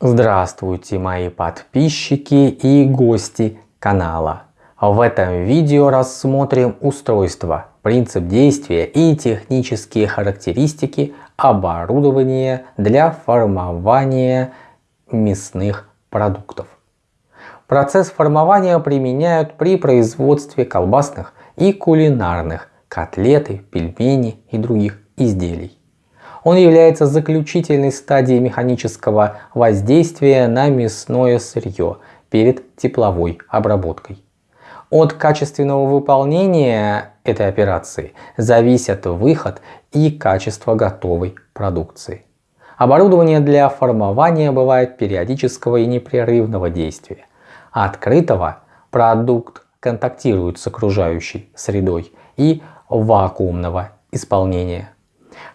Здравствуйте мои подписчики и гости канала. В этом видео рассмотрим устройство, принцип действия и технические характеристики оборудования для формования мясных продуктов. Процесс формования применяют при производстве колбасных и кулинарных, котлеты, пельмени и других изделий. Он является заключительной стадией механического воздействия на мясное сырье перед тепловой обработкой. От качественного выполнения этой операции зависят выход и качество готовой продукции. Оборудование для формования бывает периодического и непрерывного действия. Открытого продукт контактирует с окружающей средой и вакуумного исполнения.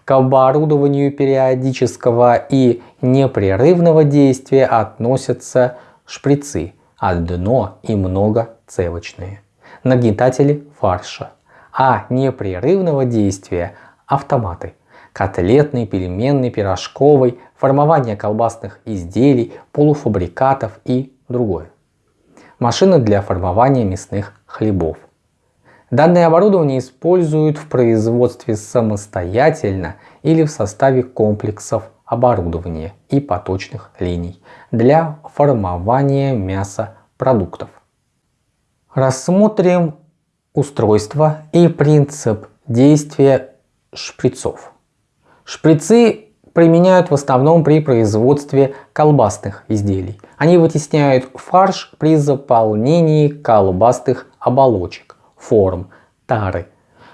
К оборудованию периодического и непрерывного действия относятся шприцы, одно и многоцевочные, нагнетатели фарша, а непрерывного действия автоматы, котлетный, пельменный, пирожковый, формование колбасных изделий, полуфабрикатов и другое. Машины для формования мясных хлебов – Данное оборудование используют в производстве самостоятельно или в составе комплексов оборудования и поточных линий для формования мясопродуктов. Рассмотрим устройство и принцип действия шприцов. Шприцы применяют в основном при производстве колбасных изделий. Они вытесняют фарш при заполнении колбасных оболочек форм, тары.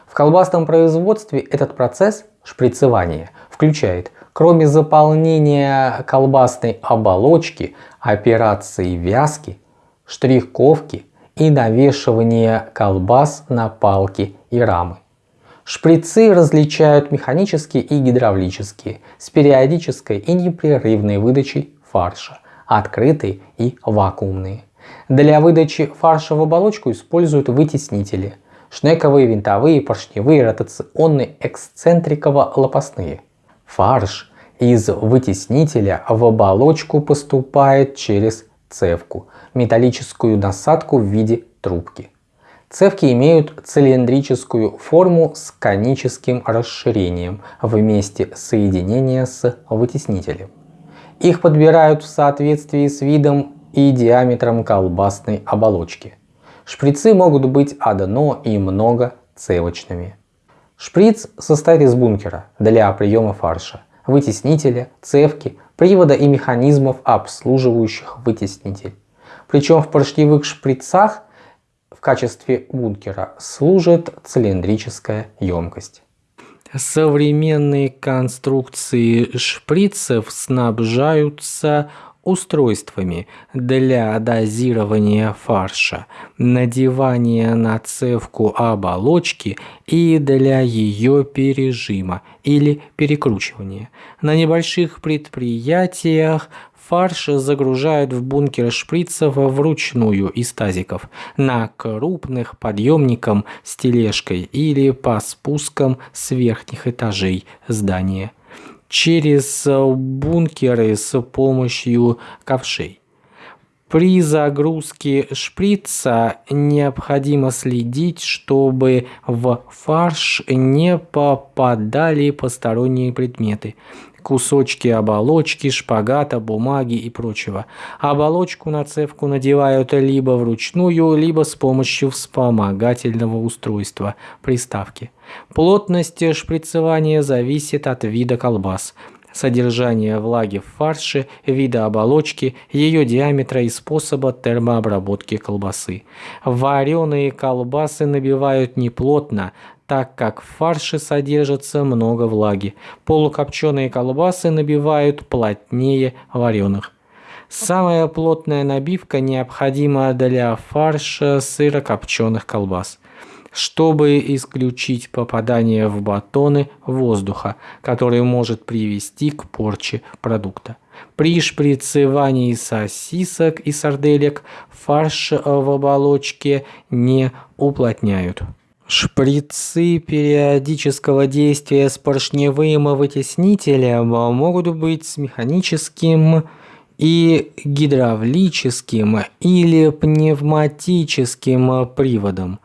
В колбасном производстве этот процесс шприцевания включает, кроме заполнения колбасной оболочки, операции вязки, штриховки и навешивания колбас на палки и рамы. Шприцы различают механические и гидравлические с периодической и непрерывной выдачей фарша, открытые и вакуумные. Для выдачи фарша в оболочку используют вытеснители – шнековые, винтовые, поршневые, ротационные, эксцентриково-лопастные. Фарш из вытеснителя в оболочку поступает через цевку – металлическую насадку в виде трубки. Цевки имеют цилиндрическую форму с коническим расширением в месте соединения с вытеснителем. Их подбирают в соответствии с видом и диаметром колбасной оболочки. Шприцы могут быть одно и много цевочными. Шприц состоит из бункера для приема фарша, вытеснителя, цевки, привода и механизмов, обслуживающих вытеснитель. Причем в поршневых шприцах в качестве бункера служит цилиндрическая емкость. Современные конструкции шприцев снабжаются устройствами для дозирования фарша, надевания на цевку оболочки и для ее пережима или перекручивания. На небольших предприятиях фарш загружают в бункер шприцев вручную из тазиков, на крупных подъемником с тележкой или по спускам с верхних этажей здания через э, бункеры с помощью ковшей. При загрузке шприца необходимо следить, чтобы в фарш не попадали посторонние предметы кусочки оболочки, шпагата, бумаги и прочего. Оболочку на цевку надевают либо вручную, либо с помощью вспомогательного устройства – приставки. Плотность шприцевания зависит от вида колбас содержание влаги в фарше, вида оболочки, ее диаметра и способа термообработки колбасы. Вареные колбасы набивают неплотно, так как в фарше содержится много влаги. Полукопченые колбасы набивают плотнее вареных. Самая плотная набивка необходима для фарша сырокопченых колбас чтобы исключить попадание в батоны воздуха, который может привести к порче продукта. При шприцевании сосисок и сарделек фарш в оболочке не уплотняют. Шприцы периодического действия с поршневым вытеснителем могут быть с механическим и гидравлическим или пневматическим приводом.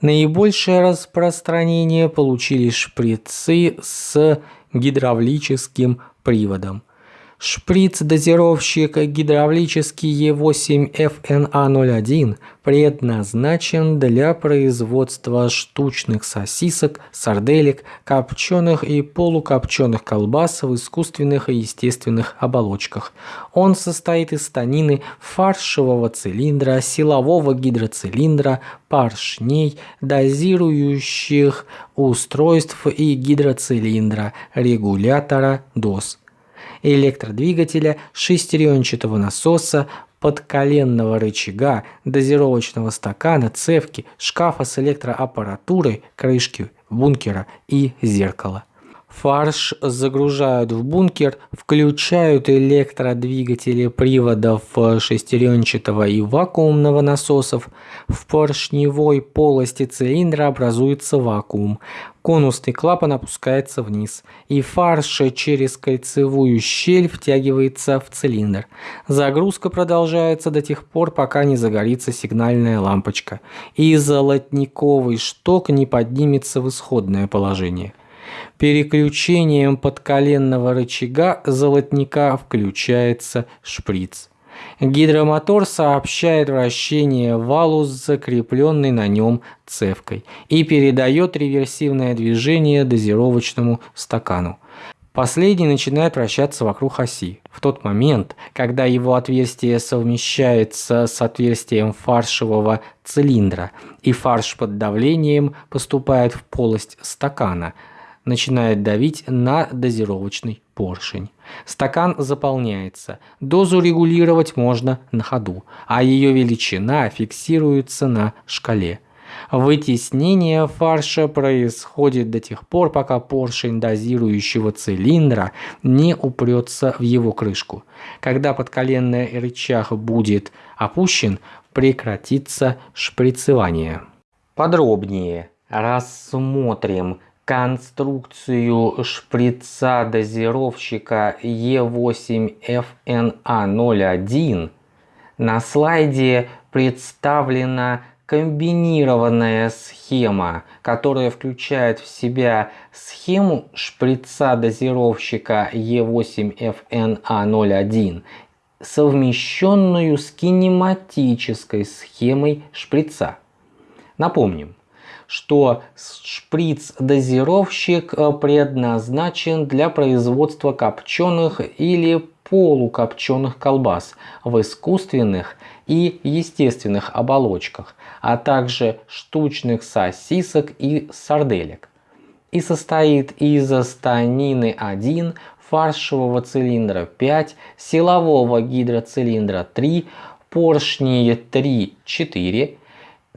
Наибольшее распространение получили шприцы с гидравлическим приводом. Шприц-дозировщик гидравлический Е8FNA01 предназначен для производства штучных сосисок, сарделек, копченых и полукопченых колбас в искусственных и естественных оболочках. Он состоит из станины фаршевого цилиндра, силового гидроцилиндра, поршней, дозирующих устройств и гидроцилиндра, регулятора доз электродвигателя, шестеренчатого насоса, подколенного рычага, дозировочного стакана, цевки, шкафа с электроаппаратурой, крышки бункера и зеркала. Фарш загружают в бункер, включают электродвигатели приводов шестеренчатого и вакуумного насосов. В поршневой полости цилиндра образуется вакуум. Конусный клапан опускается вниз, и фарш через кольцевую щель втягивается в цилиндр. Загрузка продолжается до тех пор, пока не загорится сигнальная лампочка, и золотниковый шток не поднимется в исходное положение. Переключением подколенного рычага золотника включается шприц. Гидромотор сообщает вращение валу с закрепленной на нем цевкой и передает реверсивное движение дозировочному стакану. Последний начинает вращаться вокруг оси. В тот момент, когда его отверстие совмещается с отверстием фаршевого цилиндра, и фарш под давлением поступает в полость стакана – начинает давить на дозировочный поршень. Стакан заполняется. Дозу регулировать можно на ходу, а ее величина фиксируется на шкале. Вытеснение фарша происходит до тех пор, пока поршень дозирующего цилиндра не упрется в его крышку. Когда подколенный рычаг будет опущен, прекратится шприцевание. Подробнее рассмотрим конструкцию шприца дозировщика E8FNA01 на слайде представлена комбинированная схема, которая включает в себя схему шприца дозировщика E8FNA01, совмещенную с кинематической схемой шприца. Напомним, что шприц-дозировщик э, предназначен для производства копченых или полукопченых колбас в искусственных и естественных оболочках, а также штучных сосисок и сарделек. И состоит из станины 1, фаршевого цилиндра 5, силового гидроцилиндра 3, поршней 3-4,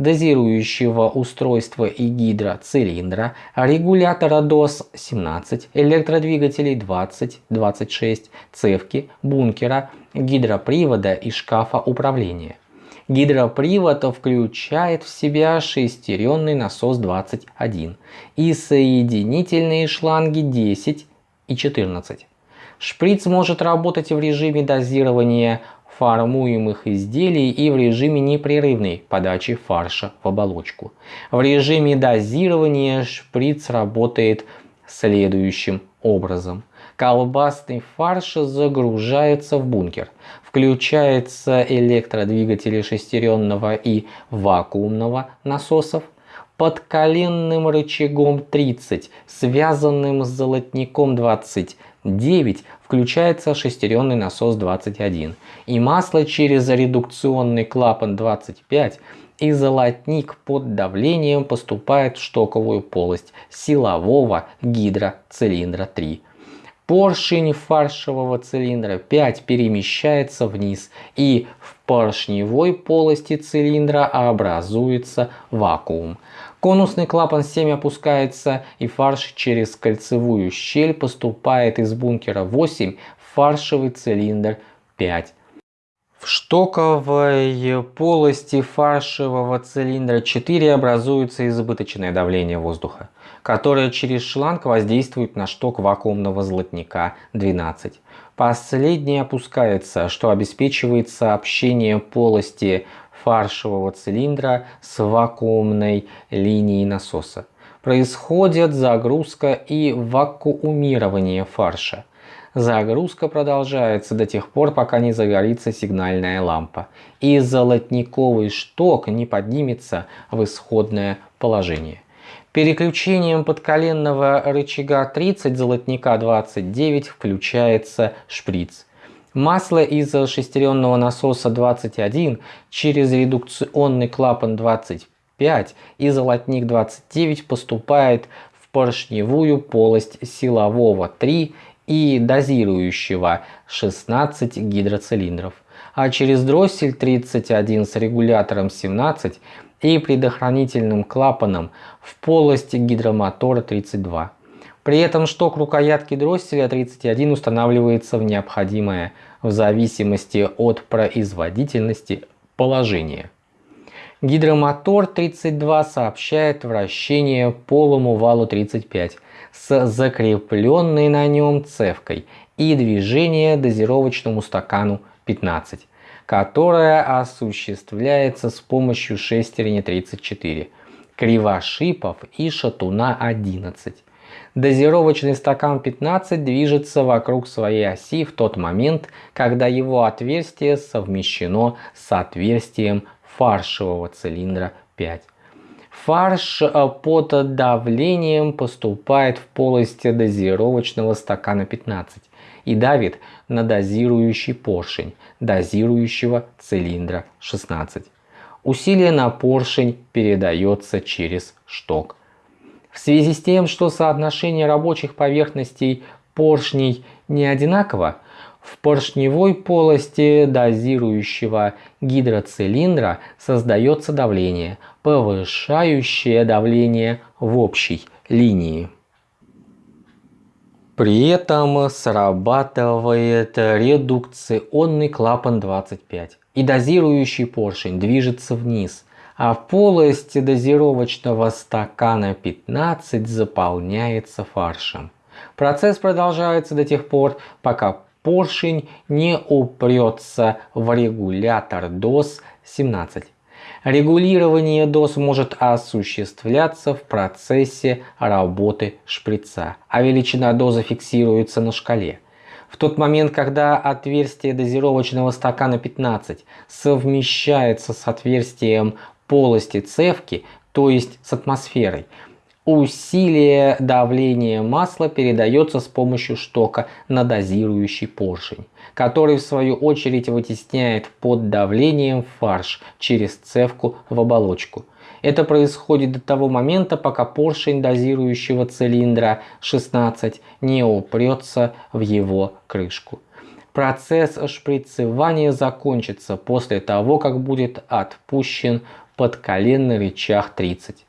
дозирующего устройства и гидроцилиндра, регулятора ДОС 17, электродвигателей 20-26, цевки, бункера, гидропривода и шкафа управления. Гидропривод включает в себя шестеренный насос 21 и соединительные шланги 10 и 14. Шприц может работать в режиме дозирования формуемых изделий и в режиме непрерывной подачи фарша в оболочку. В режиме дозирования шприц работает следующим образом. Колбасный фарш загружается в бункер. Включается электродвигатели шестеренного и вакуумного насосов. Под коленным рычагом 30, связанным с золотником 20 9 включается шестеренный насос 21 и масло через редукционный клапан 25 и золотник под давлением поступает в штоковую полость силового гидроцилиндра 3. Поршень фаршевого цилиндра 5 перемещается вниз и в поршневой полости цилиндра образуется вакуум. Конусный клапан 7 опускается и фарш через кольцевую щель поступает из бункера 8 в фаршевый цилиндр 5. В штоковой полости фаршевого цилиндра 4 образуется избыточное давление воздуха. которая через шланг воздействует на шток вакуумного золотника 12. Последний опускается, что обеспечивает сообщение полости фаршевого цилиндра с вакуумной линией насоса. Происходит загрузка и вакуумирование фарша. Загрузка продолжается до тех пор, пока не загорится сигнальная лампа и золотниковый шток не поднимется в исходное положение. Переключением подколенного рычага 30 золотника 29 включается шприц. Масло из шестеренного насоса 21 через редукционный клапан 25 и золотник 29 поступает в поршневую полость силового 3 и дозирующего 16 гидроцилиндров, а через дроссель 31 с регулятором 17 и предохранительным клапаном в полости гидромотора 32. При этом шток рукоятки дросселя 31 устанавливается в необходимое в зависимости от производительности положение. Гидромотор 32 сообщает вращение полому валу 35 с закрепленной на нем цевкой и движение дозировочному стакану 15, которое осуществляется с помощью шестерни 34, кривошипов и шатуна 11. Дозировочный стакан 15 движется вокруг своей оси в тот момент, когда его отверстие совмещено с отверстием фаршевого цилиндра 5. Фарш э, под давлением поступает в полость дозировочного стакана 15 и давит на дозирующий поршень дозирующего цилиндра 16. Усилие на поршень передается через шток. В связи с тем, что соотношение рабочих поверхностей поршней не одинаково, в поршневой полости дозирующего гидроцилиндра создается давление, повышающее давление в общей линии. При этом срабатывает редукционный клапан 25 и дозирующий поршень движется вниз, а полость дозировочного стакана 15 заполняется фаршем. Процесс продолжается до тех пор, пока поршень не упрется в регулятор доз 17. Регулирование доз может осуществляться в процессе работы шприца, а величина дозы фиксируется на шкале. В тот момент, когда отверстие дозировочного стакана 15 совмещается с отверстием полости цевки, то есть с атмосферой, Усилие давления масла передается с помощью штока на дозирующий поршень, который в свою очередь вытесняет под давлением фарш через цевку в оболочку. Это происходит до того момента, пока поршень дозирующего цилиндра 16 не упрется в его крышку. Процесс шприцевания закончится после того, как будет отпущен подколенный рычаг 30.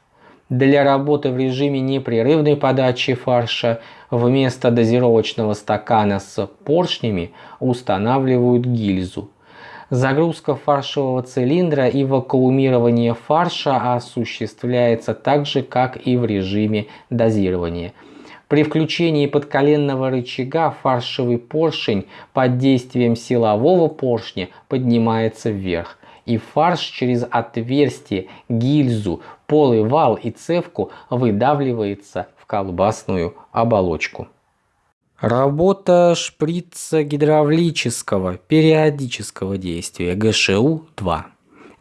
Для работы в режиме непрерывной подачи фарша вместо дозировочного стакана с поршнями устанавливают гильзу. Загрузка фаршевого цилиндра и вакуумирование фарша осуществляется так же, как и в режиме дозирования. При включении подколенного рычага фаршевый поршень под действием силового поршня поднимается вверх и фарш через отверстие, гильзу, полый вал и цевку выдавливается в колбасную оболочку. Работа шприца гидравлического периодического действия ГШУ-2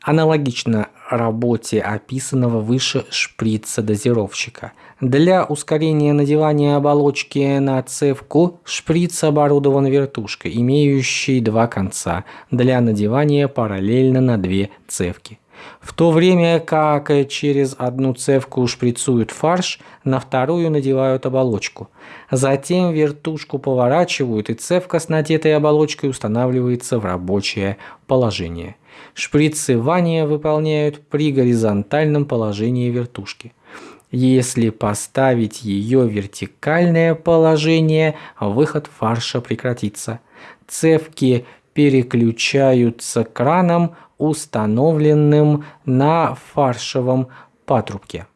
аналогично работе описанного выше шприца дозировщика. Для ускорения надевания оболочки на цевку шприц оборудован вертушкой, имеющей два конца для надевания параллельно на две цевки. В то время как через одну цевку шприцуют фарш, на вторую надевают оболочку. Затем вертушку поворачивают и цевка с надетой оболочкой устанавливается в рабочее положение. Шприцевание выполняют при горизонтальном положении вертушки. Если поставить ее в вертикальное положение, выход фарша прекратится. Цевки переключаются краном, установленным на фаршевом патрубке.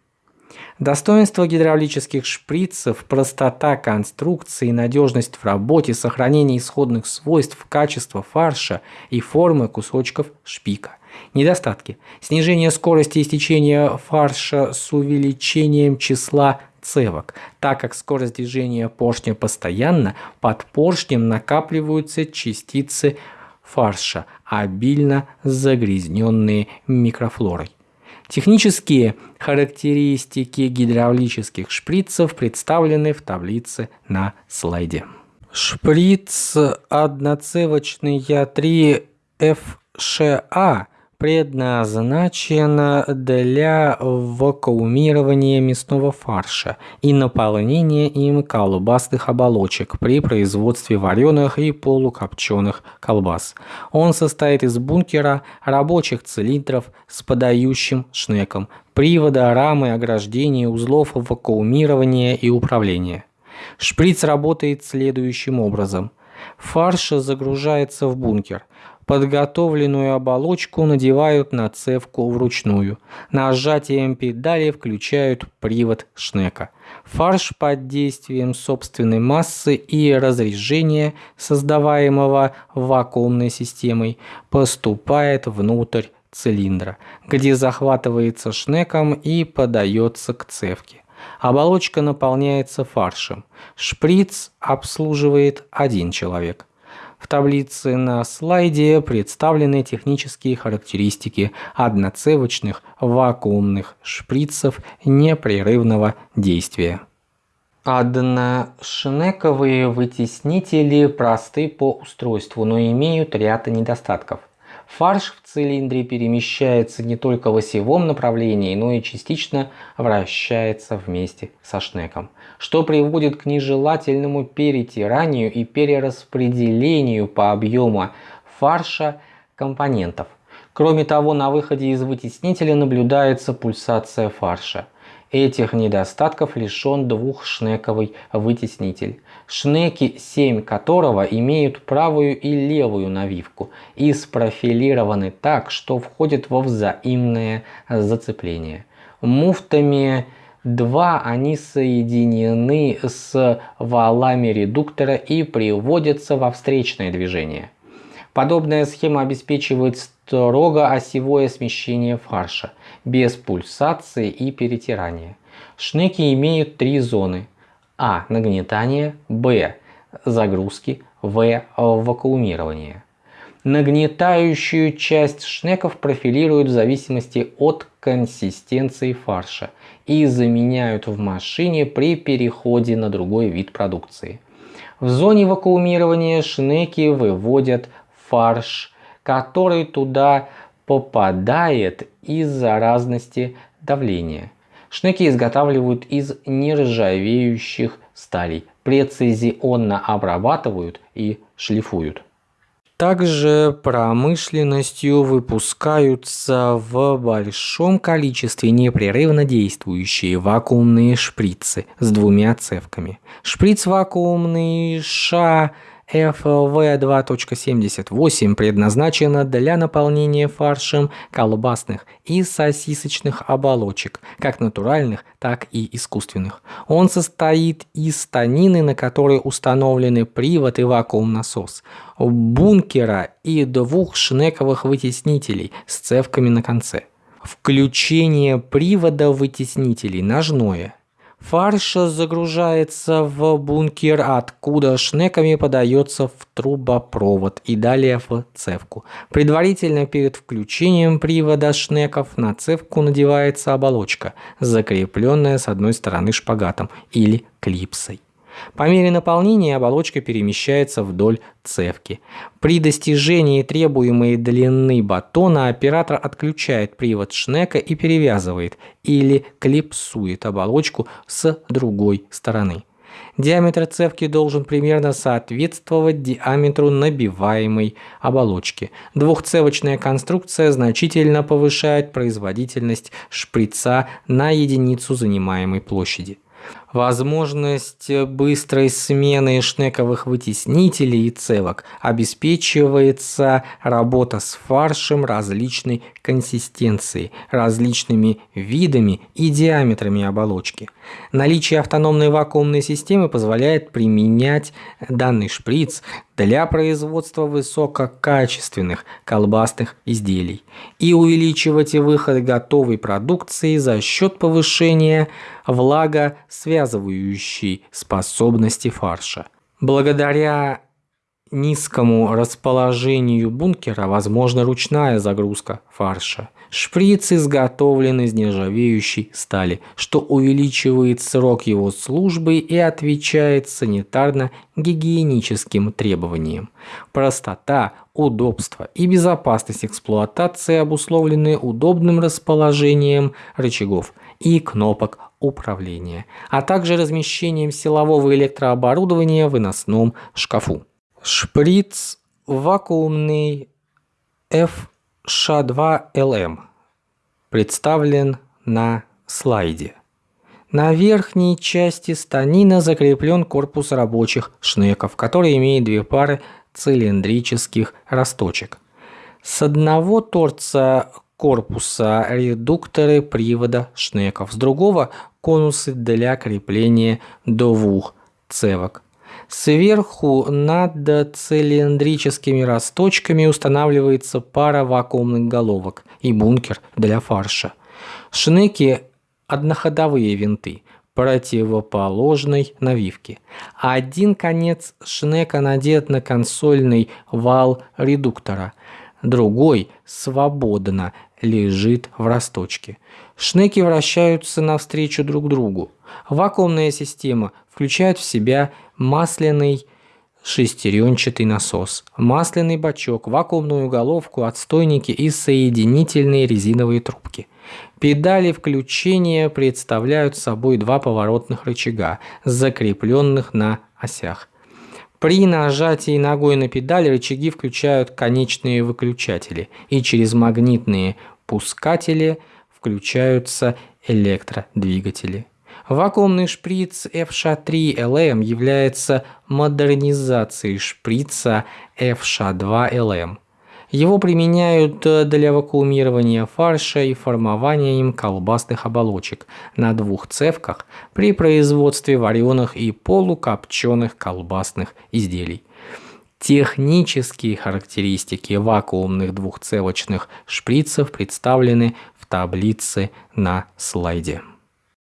Достоинство гидравлических шприцев, простота конструкции, надежность в работе, сохранение исходных свойств, качество фарша и формы кусочков шпика. Недостатки. Снижение скорости истечения фарша с увеличением числа цевок. Так как скорость движения поршня постоянна, под поршнем накапливаются частицы фарша, обильно загрязненные микрофлорой. Технические характеристики гидравлических шприцев представлены в таблице на слайде. Шприц одноцевочный Я3 FШA предназначена для вакуумирования мясного фарша и наполнения им колбасных оболочек при производстве вареных и полукопченых колбас. Он состоит из бункера, рабочих цилиндров с подающим шнеком, привода, рамы, ограждения, узлов вакуумирования и управления. Шприц работает следующим образом. Фарш загружается в бункер – Подготовленную оболочку надевают на цевку вручную. Нажатием педали включают привод шнека. Фарш под действием собственной массы и разрежения, создаваемого вакуумной системой, поступает внутрь цилиндра, где захватывается шнеком и подается к цевке. Оболочка наполняется фаршем. Шприц обслуживает один человек. В таблице на слайде представлены технические характеристики одноцевочных вакуумных шприцев непрерывного действия. Одношнековые вытеснители просты по устройству, но имеют ряд недостатков – Фарш в цилиндре перемещается не только в осевом направлении, но и частично вращается вместе со шнеком, что приводит к нежелательному перетиранию и перераспределению по объему фарша компонентов. Кроме того, на выходе из вытеснителя наблюдается пульсация фарша. Этих недостатков лишен двухшнековый вытеснитель, шнеки 7 которого имеют правую и левую навивку и спрофилированы так, что входят во взаимное зацепление. Муфтами 2 они соединены с валами редуктора и приводятся во встречное движение. Подобная схема обеспечивает строго осевое смещение фарша, без пульсации и перетирания. Шнеки имеют три зоны. А. Нагнетание. Б. Загрузки. В. Вакуумирование. Нагнетающую часть шнеков профилируют в зависимости от консистенции фарша и заменяют в машине при переходе на другой вид продукции. В зоне вакуумирования шнеки выводят фарш, который туда попадает из-за разности давления. Шнеки изготавливают из нержавеющих сталей, прецизионно обрабатывают и шлифуют. Также промышленностью выпускаются в большом количестве непрерывно действующие вакуумные шприцы с двумя цевками. Шприц вакуумный ША FV2.78 предназначена для наполнения фаршем колбасных и сосисочных оболочек, как натуральных, так и искусственных. Он состоит из станины, на которой установлены привод и вакуум-насос, бункера и двух шнековых вытеснителей с цевками на конце. Включение привода вытеснителей ножное – Фарш загружается в бункер, откуда шнеками подается в трубопровод и далее в цевку. Предварительно перед включением привода шнеков на цевку надевается оболочка, закрепленная с одной стороны шпагатом или клипсой. По мере наполнения оболочка перемещается вдоль цевки. При достижении требуемой длины батона оператор отключает привод шнека и перевязывает или клипсует оболочку с другой стороны. Диаметр цевки должен примерно соответствовать диаметру набиваемой оболочки. Двухцевочная конструкция значительно повышает производительность шприца на единицу занимаемой площади. Возможность быстрой смены шнековых вытеснителей и цевок обеспечивается работа с фаршем различной консистенции, различными видами и диаметрами оболочки. Наличие автономной вакуумной системы позволяет применять данный шприц для производства высококачественных колбасных изделий и увеличивать выход готовой продукции за счет повышения влагосвязывающей способности фарша. Благодаря низкому расположению бункера возможна ручная загрузка фарша. Шприц изготовлен из нержавеющей стали, что увеличивает срок его службы и отвечает санитарно-гигиеническим требованиям. Простота, удобство и безопасность эксплуатации обусловлены удобным расположением рычагов и кнопок управления, а также размещением силового электрооборудования в выносном шкафу. Шприц вакуумный FSH2LM представлен на слайде. На верхней части станина закреплен корпус рабочих шнеков, который имеет две пары цилиндрических росточек. С одного торца корпуса редукторы привода шнеков, с другого конусы для крепления двух цевок. Сверху над цилиндрическими росточками устанавливается пара вакуумных головок и бункер для фарша. Шнеки – одноходовые винты противоположной навивки. Один конец шнека надет на консольный вал редуктора, другой свободно лежит в росточке. Шнеки вращаются навстречу друг другу. Вакуумная система включает в себя масляный шестеренчатый насос, масляный бачок, вакуумную головку, отстойники и соединительные резиновые трубки. Педали включения представляют собой два поворотных рычага, закрепленных на осях. При нажатии ногой на педаль рычаги включают конечные выключатели, и через магнитные пускатели включаются электродвигатели. Вакуумный шприц FSH3LM является модернизацией шприца FSH2LM. Его применяют для вакуумирования фарша и формования им колбасных оболочек на двух цевках при производстве вареных и полукопченых колбасных изделий. Технические характеристики вакуумных двухцевочных шприцев представлены в таблице на слайде.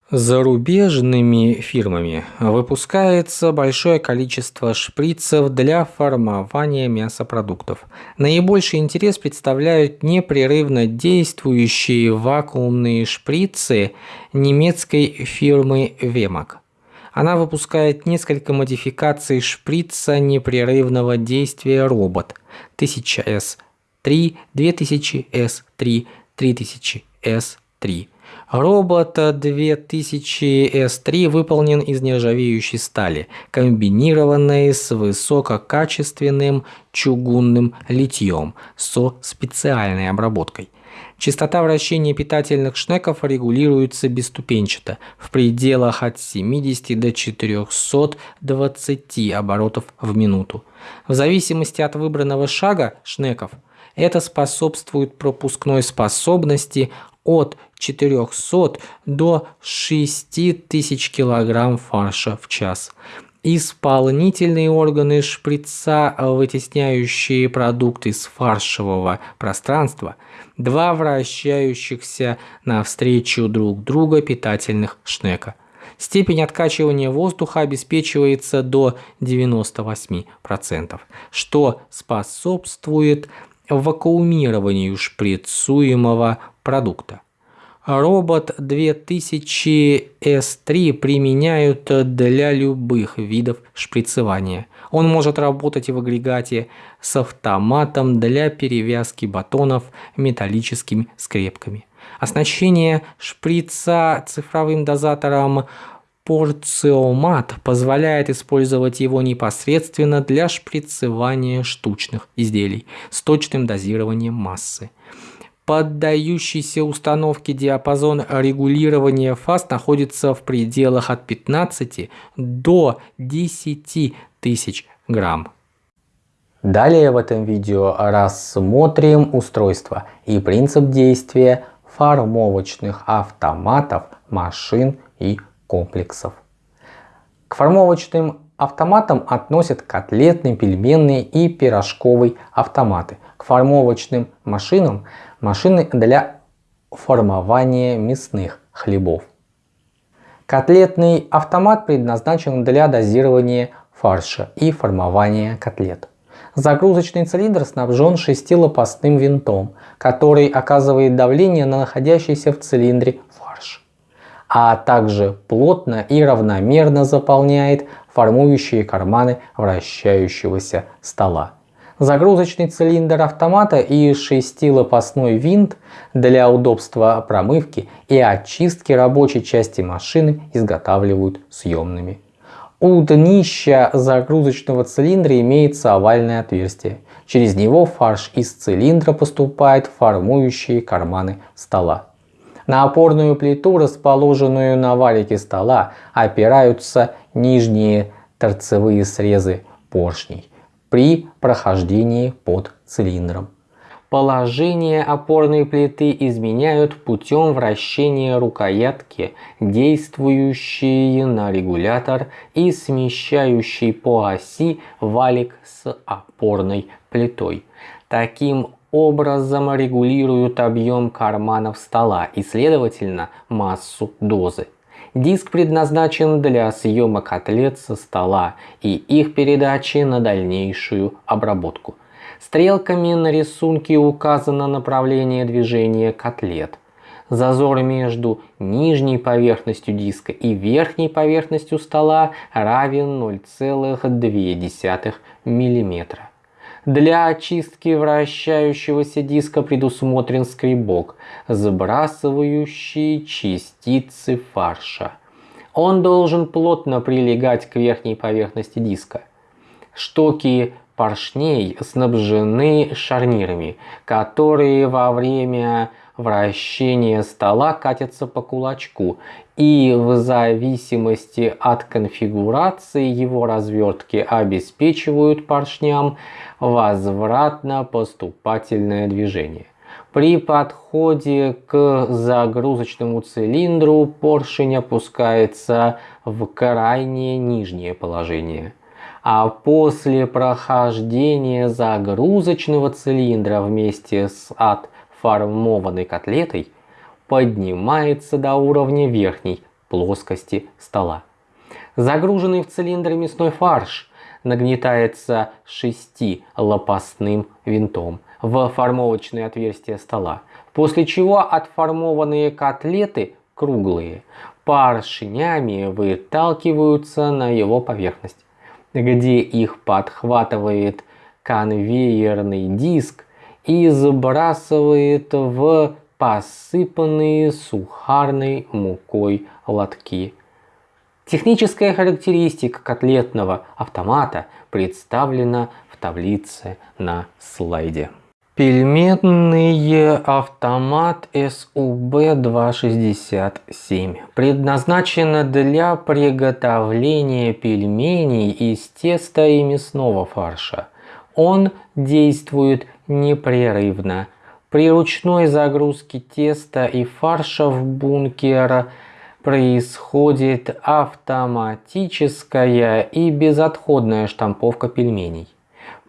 Зарубежными фирмами выпускается большое количество шприцев для формования мясопродуктов. Наибольший интерес представляют непрерывно действующие вакуумные шприцы немецкой фирмы Вемак. Она выпускает несколько модификаций шприца непрерывного действия робот 1000S3, 2000S3, 3000S3 Робот 2000S3 выполнен из нержавеющей стали, комбинированной с высококачественным чугунным литьем со специальной обработкой. Частота вращения питательных шнеков регулируется бесступенчато в пределах от 70 до 420 оборотов в минуту. В зависимости от выбранного шага шнеков это способствует пропускной способности от 400 до 6000 кг фарша в час. Исполнительные органы шприца, вытесняющие продукты из фаршевого пространства, два вращающихся навстречу друг друга питательных шнека. Степень откачивания воздуха обеспечивается до 98%, что способствует вакуумированию шприцуемого продукта. Робот 2000S3 применяют для любых видов шприцевания. Он может работать в агрегате с автоматом для перевязки батонов металлическими скрепками. Оснащение шприца цифровым дозатором Порциомат позволяет использовать его непосредственно для шприцевания штучных изделий с точным дозированием массы. поддающийся установке диапазон регулирования фаз находится в пределах от 15 до 10 тысяч грамм. Далее в этом видео рассмотрим устройство и принцип действия формовочных автоматов, машин и комплексов. К формовочным автоматам относят котлетные, пельменные и пирожковые автоматы. К формовочным машинам – машины для формования мясных хлебов. Котлетный автомат предназначен для дозирования фарша и формования котлет. Загрузочный цилиндр снабжен шестилопастным винтом, который оказывает давление на находящийся в цилиндре а также плотно и равномерно заполняет формующие карманы вращающегося стола. Загрузочный цилиндр автомата и шестилопастной винт для удобства промывки и очистки рабочей части машины изготавливают съемными у днища загрузочного цилиндра имеется овальное отверстие. Через него фарш из цилиндра поступает в формующие карманы стола. На опорную плиту, расположенную на валике стола, опираются нижние торцевые срезы поршней при прохождении под цилиндром. Положение опорной плиты изменяют путем вращения рукоятки, действующие на регулятор и смещающий по оси валик с опорной плитой. Таким образом регулируют объем карманов стола и следовательно массу дозы. Диск предназначен для съема котлет со стола и их передачи на дальнейшую обработку. Стрелками на рисунке указано направление движения котлет. Зазор между нижней поверхностью диска и верхней поверхностью стола равен 0,2 мм. Для очистки вращающегося диска предусмотрен скребок, сбрасывающий частицы фарша. Он должен плотно прилегать к верхней поверхности диска. Штоки поршней снабжены шарнирами, которые во время вращения стола катятся по кулачку и в зависимости от конфигурации его развертки обеспечивают поршням возвратно-поступательное движение. При подходе к загрузочному цилиндру поршень опускается в крайнее нижнее положение а после прохождения загрузочного цилиндра вместе с отформованной котлетой поднимается до уровня верхней плоскости стола. Загруженный в цилиндр мясной фарш нагнетается шестилопастным винтом в формовочное отверстие стола, после чего отформованные котлеты круглые поршнями выталкиваются на его поверхность где их подхватывает конвейерный диск и сбрасывает в посыпанные сухарной мукой лотки. Техническая характеристика котлетного автомата представлена в таблице на слайде. Пельменный автомат СУБ-267 предназначен для приготовления пельменей из теста и мясного фарша. Он действует непрерывно. При ручной загрузке теста и фарша в бункер происходит автоматическая и безотходная штамповка пельменей.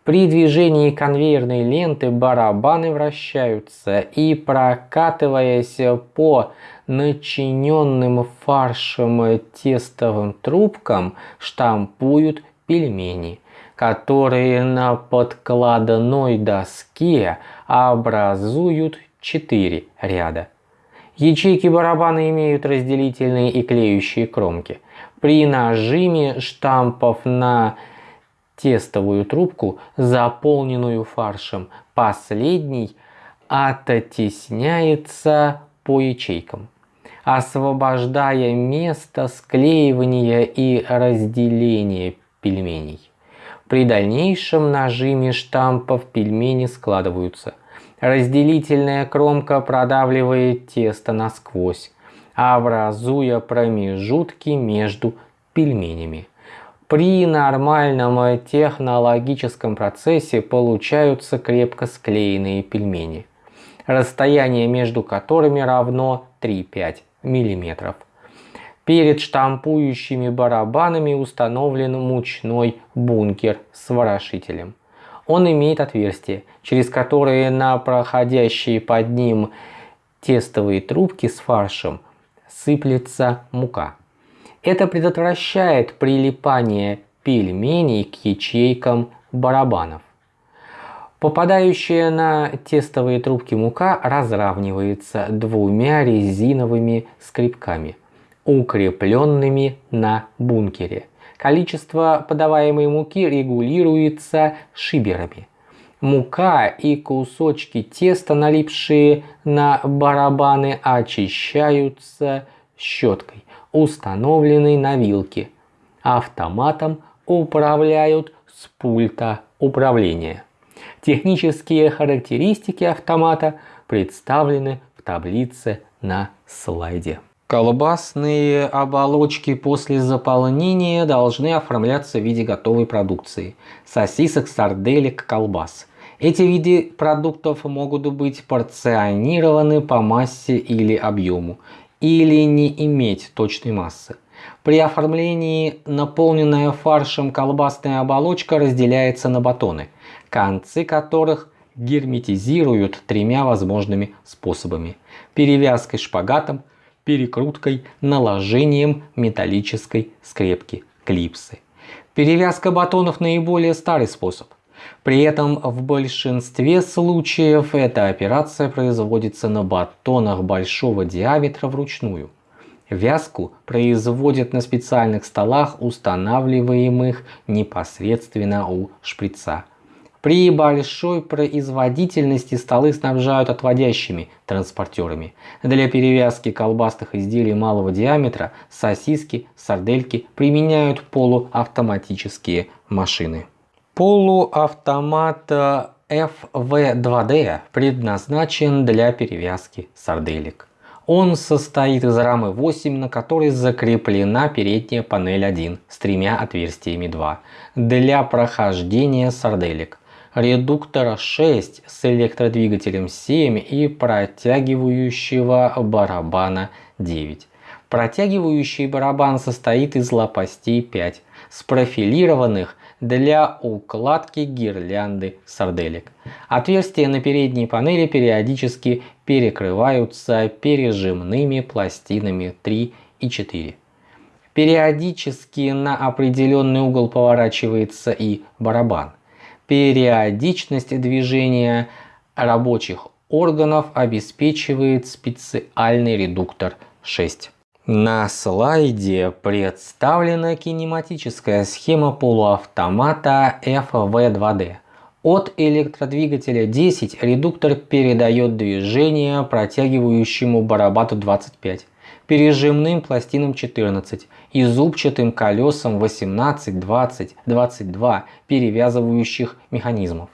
При движении конвейерной ленты барабаны вращаются и прокатываясь по начиненным фаршем тестовым трубкам штампуют пельмени, которые на подкладной доске образуют 4 ряда. Ячейки барабана имеют разделительные и клеющие кромки. При нажиме штампов на тестовую трубку, заполненную фаршем. Последний оттесняется по ячейкам, освобождая место склеивания и разделения пельменей. При дальнейшем нажиме штампов пельмени складываются. Разделительная кромка продавливает тесто насквозь, образуя промежутки между пельменями. При нормальном технологическом процессе получаются крепко склеенные пельмени, расстояние между которыми равно 3-5 мм. Перед штампующими барабанами установлен мучной бункер с ворошителем. Он имеет отверстия, через которые на проходящие под ним тестовые трубки с фаршем сыплется мука. Это предотвращает прилипание пельменей к ячейкам барабанов. Попадающая на тестовые трубки мука разравнивается двумя резиновыми скребками, укрепленными на бункере. Количество подаваемой муки регулируется шиберами. Мука и кусочки теста, налипшие на барабаны, очищаются щеткой, установленной на вилке. Автоматом управляют с пульта управления. Технические характеристики автомата представлены в таблице на слайде. Колбасные оболочки после заполнения должны оформляться в виде готовой продукции. Сосисок, сарделек, колбас. Эти виды продуктов могут быть порционированы по массе или объему, или не иметь точной массы. При оформлении наполненная фаршем колбасная оболочка разделяется на батоны, концы которых герметизируют тремя возможными способами. Перевязкой шпагатом, перекруткой, наложением металлической скрепки клипсы. Перевязка батонов наиболее старый способ. При этом в большинстве случаев эта операция производится на батонах большого диаметра вручную. Вязку производят на специальных столах, устанавливаемых непосредственно у шприца. При большой производительности столы снабжают отводящими транспортерами. Для перевязки колбасных изделий малого диаметра сосиски, сардельки применяют полуавтоматические машины. Полуавтомат FV2D предназначен для перевязки сарделек. Он состоит из рамы 8, на которой закреплена передняя панель 1 с тремя отверстиями 2 для прохождения сарделек редуктора 6 с электродвигателем 7 и протягивающего барабана 9. Протягивающий барабан состоит из лопастей 5, спрофилированных для укладки гирлянды сарделек. Отверстия на передней панели периодически перекрываются пережимными пластинами 3 и 4. Периодически на определенный угол поворачивается и барабан. Периодичность движения рабочих органов обеспечивает специальный редуктор 6. На слайде представлена кинематическая схема полуавтомата FV2D. От электродвигателя 10 редуктор передает движение протягивающему барабану 25 пережимным пластинам 14 и зубчатым колесам 18, 20, 22 перевязывающих механизмов.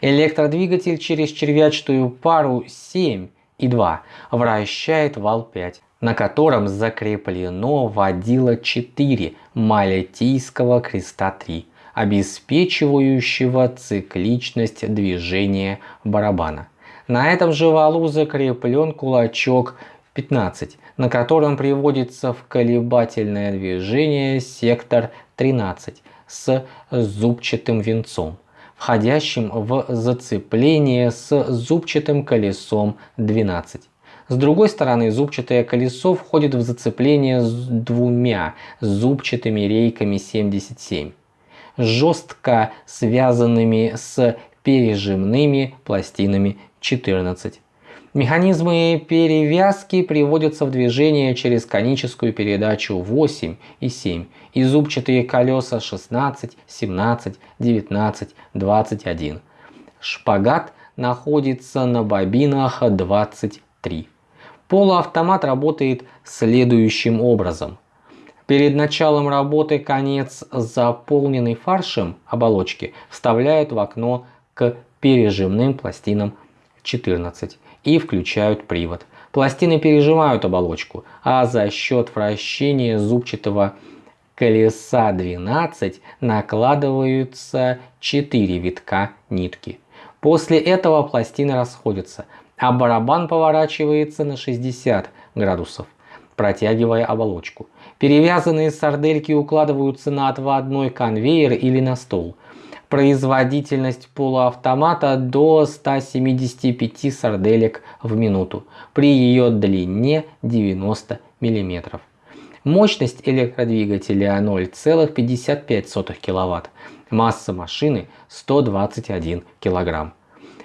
Электродвигатель через червячную пару 7 и 2 вращает вал 5, на котором закреплено водило 4 малетийского креста 3, обеспечивающего цикличность движения барабана. На этом же валу закреплен кулачок 15, на котором приводится в колебательное движение сектор 13 с зубчатым венцом, входящим в зацепление с зубчатым колесом 12. С другой стороны, зубчатое колесо входит в зацепление с двумя зубчатыми рейками 77, жестко связанными с пережимными пластинами 14. Механизмы перевязки приводятся в движение через коническую передачу 8 и 7 и зубчатые колеса 16, 17, 19, 21. Шпагат находится на бобинах 23. Полуавтомат работает следующим образом. Перед началом работы конец заполненный фаршем оболочки вставляют в окно к пережимным пластинам 14 и включают привод. Пластины пережимают оболочку, а за счет вращения зубчатого колеса 12 накладываются 4 витка нитки. После этого пластины расходятся, а барабан поворачивается на 60 градусов, протягивая оболочку. Перевязанные сардельки укладываются на отводной конвейер или на стол. Производительность полуавтомата до 175 сарделек в минуту при ее длине 90 мм. Мощность электродвигателя 0,55 кВт. Масса машины 121 кг.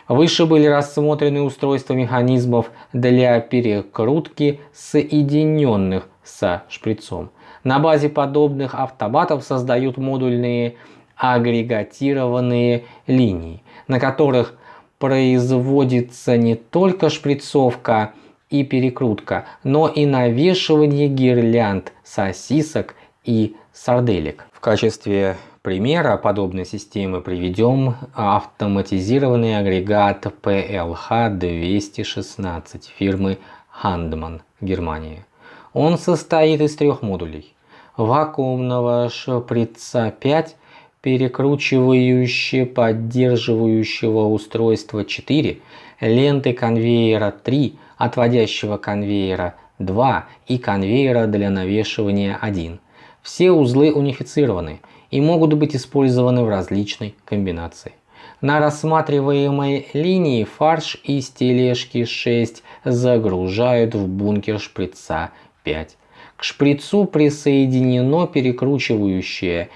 Выше были рассмотрены устройства механизмов для перекрутки соединенных со шприцом. На базе подобных автоматов создают модульные агрегатированные линии, на которых производится не только шприцовка и перекрутка, но и навешивание гирлянд, сосисок и сарделек. В качестве примера подобной системы приведем автоматизированный агрегат PLH-216 фирмы Handmann, Германия. Он состоит из трех модулей. Вакуумного шприца 5, перекручивающего поддерживающего устройства 4, ленты конвейера 3, отводящего конвейера 2 и конвейера для навешивания 1. Все узлы унифицированы и могут быть использованы в различной комбинации. На рассматриваемой линии фарш из тележки 6 загружают в бункер шприца 5. К шприцу присоединено перекручивающее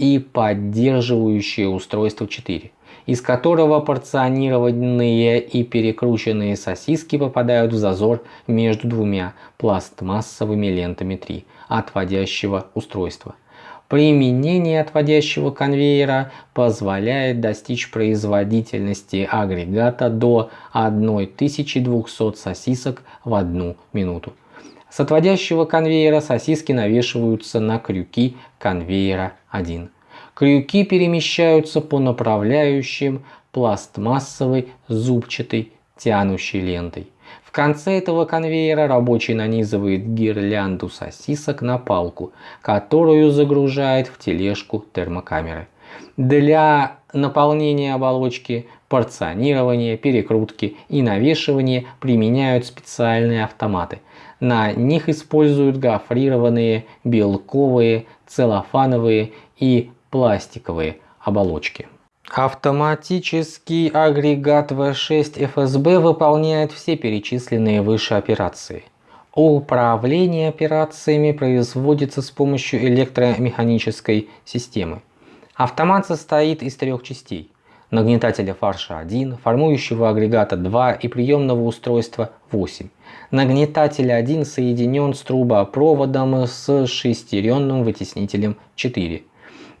и поддерживающее устройство 4, из которого порционированные и перекрученные сосиски попадают в зазор между двумя пластмассовыми лентами 3 отводящего устройства. Применение отводящего конвейера позволяет достичь производительности агрегата до 1200 сосисок в одну минуту. С отводящего конвейера сосиски навешиваются на крюки конвейера 1. Крюки перемещаются по направляющим пластмассовой зубчатой тянущей лентой. В конце этого конвейера рабочий нанизывает гирлянду сосисок на палку, которую загружает в тележку термокамеры. Для наполнения оболочки, порционирования, перекрутки и навешивания применяют специальные автоматы – на них используют гофрированные белковые, целлофановые и пластиковые оболочки. Автоматический агрегат V6 FSB выполняет все перечисленные выше операции. Управление операциями производится с помощью электромеханической системы. Автомат состоит из трех частей – нагнетателя фарша 1, формующего агрегата 2 и приемного устройства 8. Нагнетатель 1 соединен с трубопроводом с шестеренным вытеснителем 4.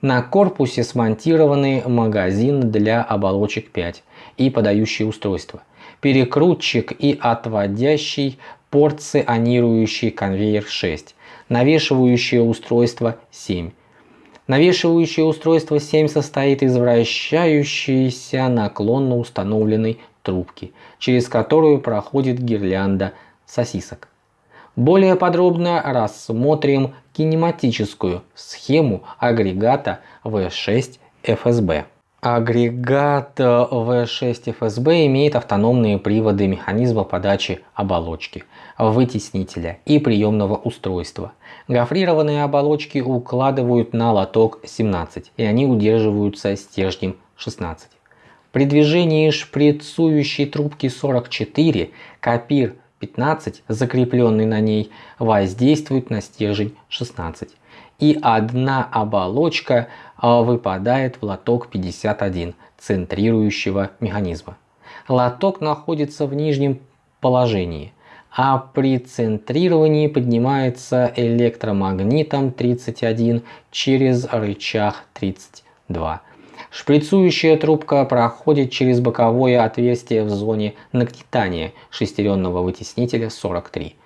На корпусе смонтированный магазин для оболочек 5 и подающее устройство. Перекрутчик и отводящий порционирующий конвейер 6. Навешивающее устройство 7. Навешивающее устройство 7 состоит из вращающейся наклонно установленной трубки, через которую проходит гирлянда сосисок. Более подробно рассмотрим кинематическую схему агрегата V6 FSB. Агрегат V6 FSB имеет автономные приводы механизма подачи оболочки, вытеснителя и приемного устройства. Гофрированные оболочки укладывают на лоток 17 и они удерживаются стержнем 16. При движении шприцующей трубки 44 копир 15, закрепленный на ней, воздействует на стержень 16. И одна оболочка а, выпадает в лоток 51 центрирующего механизма. Лоток находится в нижнем положении, а при центрировании поднимается электромагнитом 31 через рычаг 32 Шприцующая трубка проходит через боковое отверстие в зоне нагнетания шестеренного вытеснителя 43.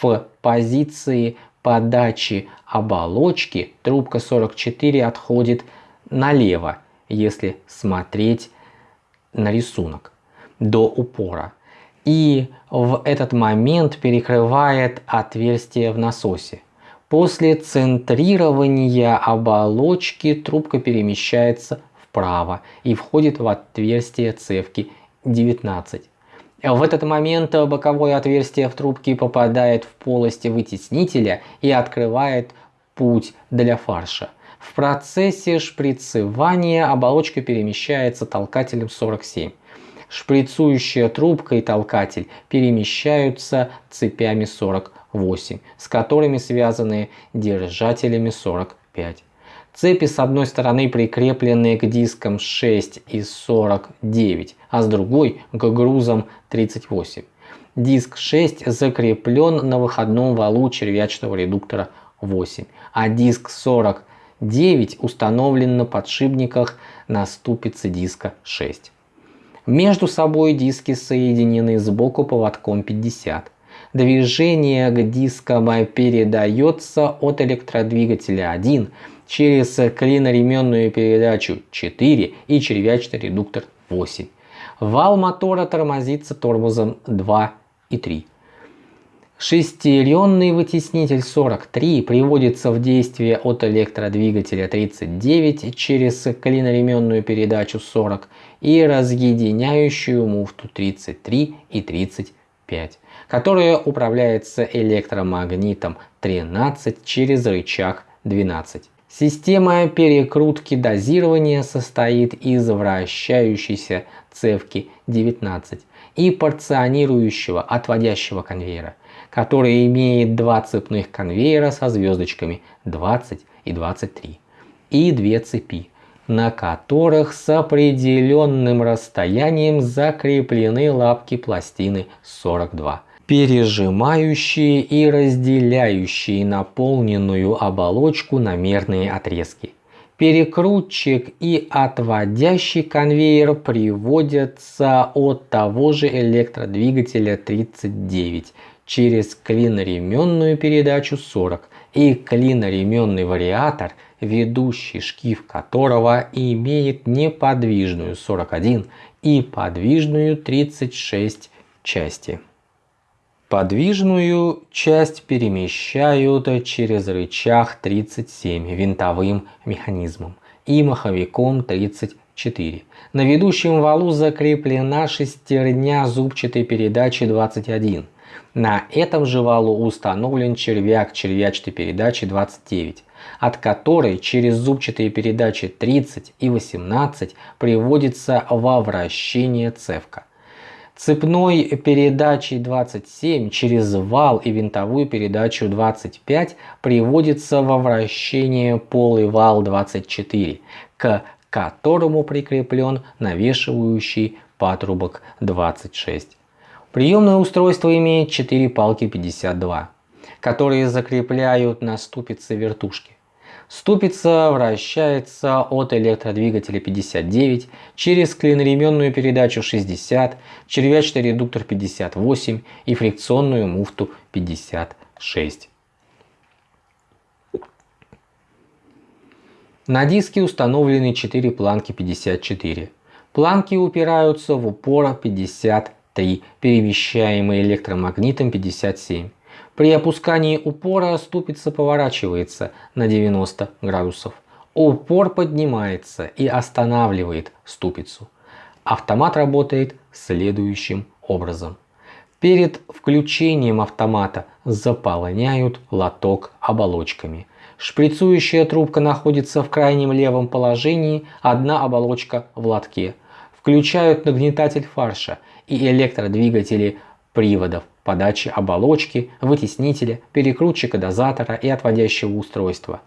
В позиции подачи оболочки трубка 44 отходит налево, если смотреть на рисунок. до упора и в этот момент перекрывает отверстие в насосе. После центрирования оболочки трубка перемещается вправо и входит в отверстие цевки 19. В этот момент боковое отверстие в трубке попадает в полость вытеснителя и открывает путь для фарша. В процессе шприцевания оболочка перемещается толкателем 47. Шприцующая трубка и толкатель перемещаются цепями 48, с которыми связаны держателями 45. Цепи с одной стороны прикреплены к дискам 6 и 49, а с другой к грузам 38. Диск 6 закреплен на выходном валу червячного редуктора 8, а диск 49 установлен на подшипниках на ступице диска 6. Между собой диски соединены сбоку поводком 50. Движение к дискам передается от электродвигателя 1 через клиноременную передачу 4 и червячный редуктор 8. Вал мотора тормозится тормозом 2 и 3. Шестеренный вытеснитель 43 приводится в действие от электродвигателя 39 через клиноременную передачу 40 и разъединяющую муфту 33 и 35, которая управляется электромагнитом 13 через рычаг 12. Система перекрутки дозирования состоит из вращающейся цевки 19 и порционирующего отводящего конвейера, который имеет два цепных конвейера со звездочками 20 и 23 и две цепи, на которых с определенным расстоянием закреплены лапки пластины 42 пережимающие и разделяющие наполненную оболочку на мерные отрезки. Перекрутчик и отводящий конвейер приводятся от того же электродвигателя 39 через клиноременную передачу 40 и клиноременный вариатор, ведущий шкив которого имеет неподвижную 41 и подвижную 36 части. Подвижную часть перемещают через рычаг 37 винтовым механизмом и маховиком 34. На ведущем валу закреплена шестерня зубчатой передачи 21. На этом же валу установлен червяк червячной передачи 29, от которой через зубчатые передачи 30 и 18 приводится во вращение цевка цепной передачей 27 через вал и винтовую передачу 25 приводится во вращение полый вал 24, к которому прикреплен навешивающий патрубок 26. Приемное устройство имеет 4 палки 52, которые закрепляют на ступице вертушки. Ступица вращается от электродвигателя 59 через клиноременную передачу 60, червячный редуктор 58 и фрикционную муфту 56. На диске установлены 4 планки 54. Планки упираются в упор 53, перемещаемые электромагнитом 57. При опускании упора ступица поворачивается на 90 градусов. Упор поднимается и останавливает ступицу. Автомат работает следующим образом. Перед включением автомата заполняют лоток оболочками. Шприцующая трубка находится в крайнем левом положении, одна оболочка в лотке. Включают нагнетатель фарша и электродвигатели приводов подачи оболочки, вытеснителя, перекрутчика дозатора и отводящего устройства.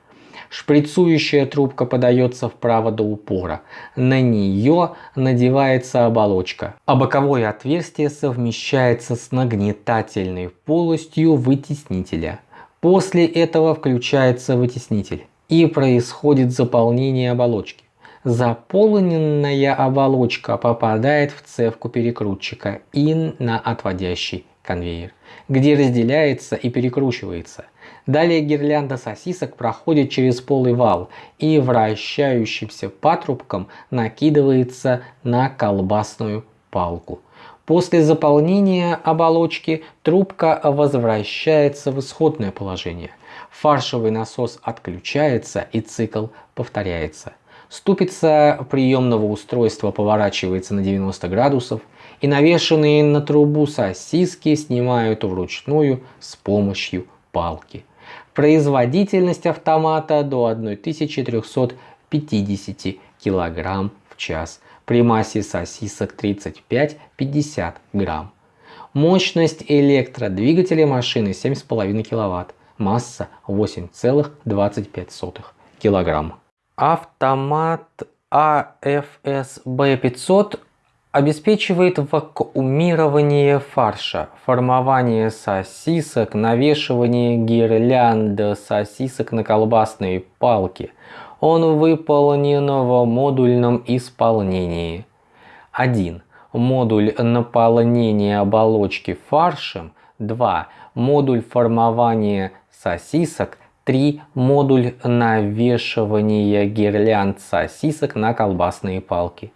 Шприцующая трубка подается вправо до упора. На нее надевается оболочка, а боковое отверстие совмещается с нагнетательной полостью вытеснителя. После этого включается вытеснитель и происходит заполнение оболочки. Заполненная оболочка попадает в цевку перекрутчика и на отводящий конвейер, где разделяется и перекручивается. Далее гирлянда сосисок проходит через полый вал и вращающимся патрубком накидывается на колбасную палку. После заполнения оболочки трубка возвращается в исходное положение. Фаршевый насос отключается и цикл повторяется. Ступица приемного устройства поворачивается на 90 градусов и навешенные на трубу сосиски снимают вручную с помощью палки. Производительность автомата до 1350 кг в час при массе сосисок 35-50 грамм. Мощность электродвигателя машины 7,5 кВт, масса 8,25 кг. Автомат AFSB500 обеспечивает вакуумирование фарша, формование сосисок, навешивание гирлянд сосисок на колбасные палки. Он выполнен в модульном исполнении. 1. Модуль наполнения оболочки фаршем. 2. Модуль формования сосисок. 3. Модуль навешивания гирлянд сосисок на колбасные палки.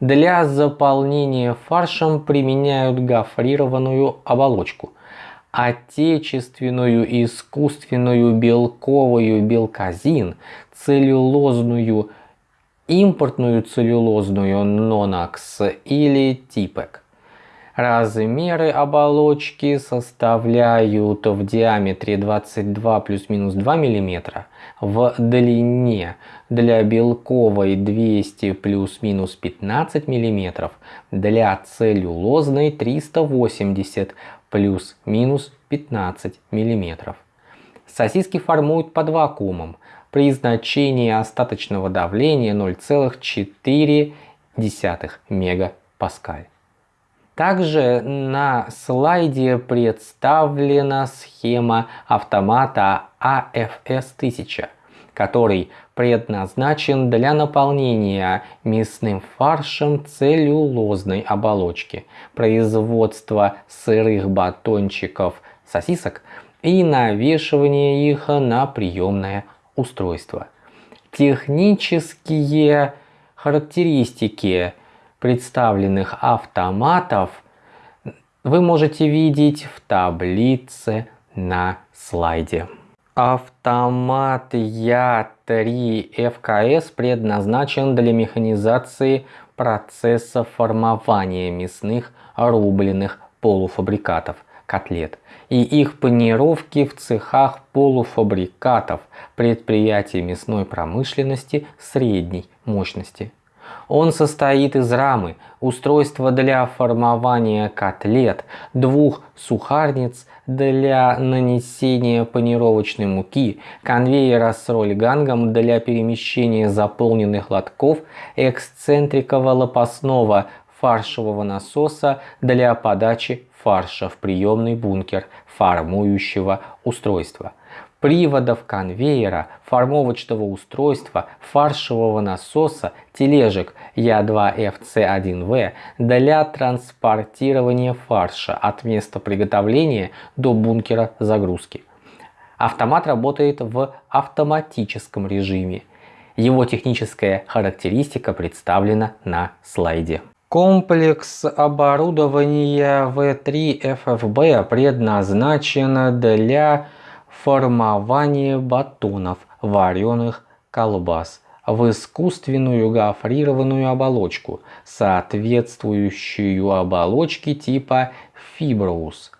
Для заполнения фаршем применяют гофрированную оболочку. Отечественную искусственную белковую белказин, целлюлозную, импортную целлюлозную нонакс или типек. Размеры оболочки составляют в диаметре 22 плюс-минус 2 мм, в длине для белковой 200 плюс-минус 15 мм, для целлюлозной 380 плюс-минус 15 мм. Сосиски формуют под вакуумом при значении остаточного давления 0,4 мегапаскаль. Также на слайде представлена схема автомата AFS-1000, который предназначен для наполнения мясным фаршем целлюлозной оболочки, производства сырых батончиков сосисок и навешивания их на приемное устройство. Технические характеристики представленных автоматов вы можете видеть в таблице на слайде. Автомат Я3 ФКС предназначен для механизации процесса формования мясных рубленых полуфабрикатов котлет и их панировки в цехах полуфабрикатов предприятий мясной промышленности средней мощности. Он состоит из рамы, устройства для формования котлет, двух сухарниц для нанесения панировочной муки, конвейера с рольгангом для перемещения заполненных лотков, эксцентриково-лопастного фаршевого насоса для подачи фарша в приемный бункер формующего устройства приводов конвейера, формовочного устройства, фаршевого насоса, тележек Я2FC1В для транспортирования фарша от места приготовления до бункера загрузки. Автомат работает в автоматическом режиме. Его техническая характеристика представлена на слайде. Комплекс оборудования V3 FFB предназначен для формование батонов вареных колбас в искусственную гофрированную оболочку, соответствующую оболочке типа фиброус,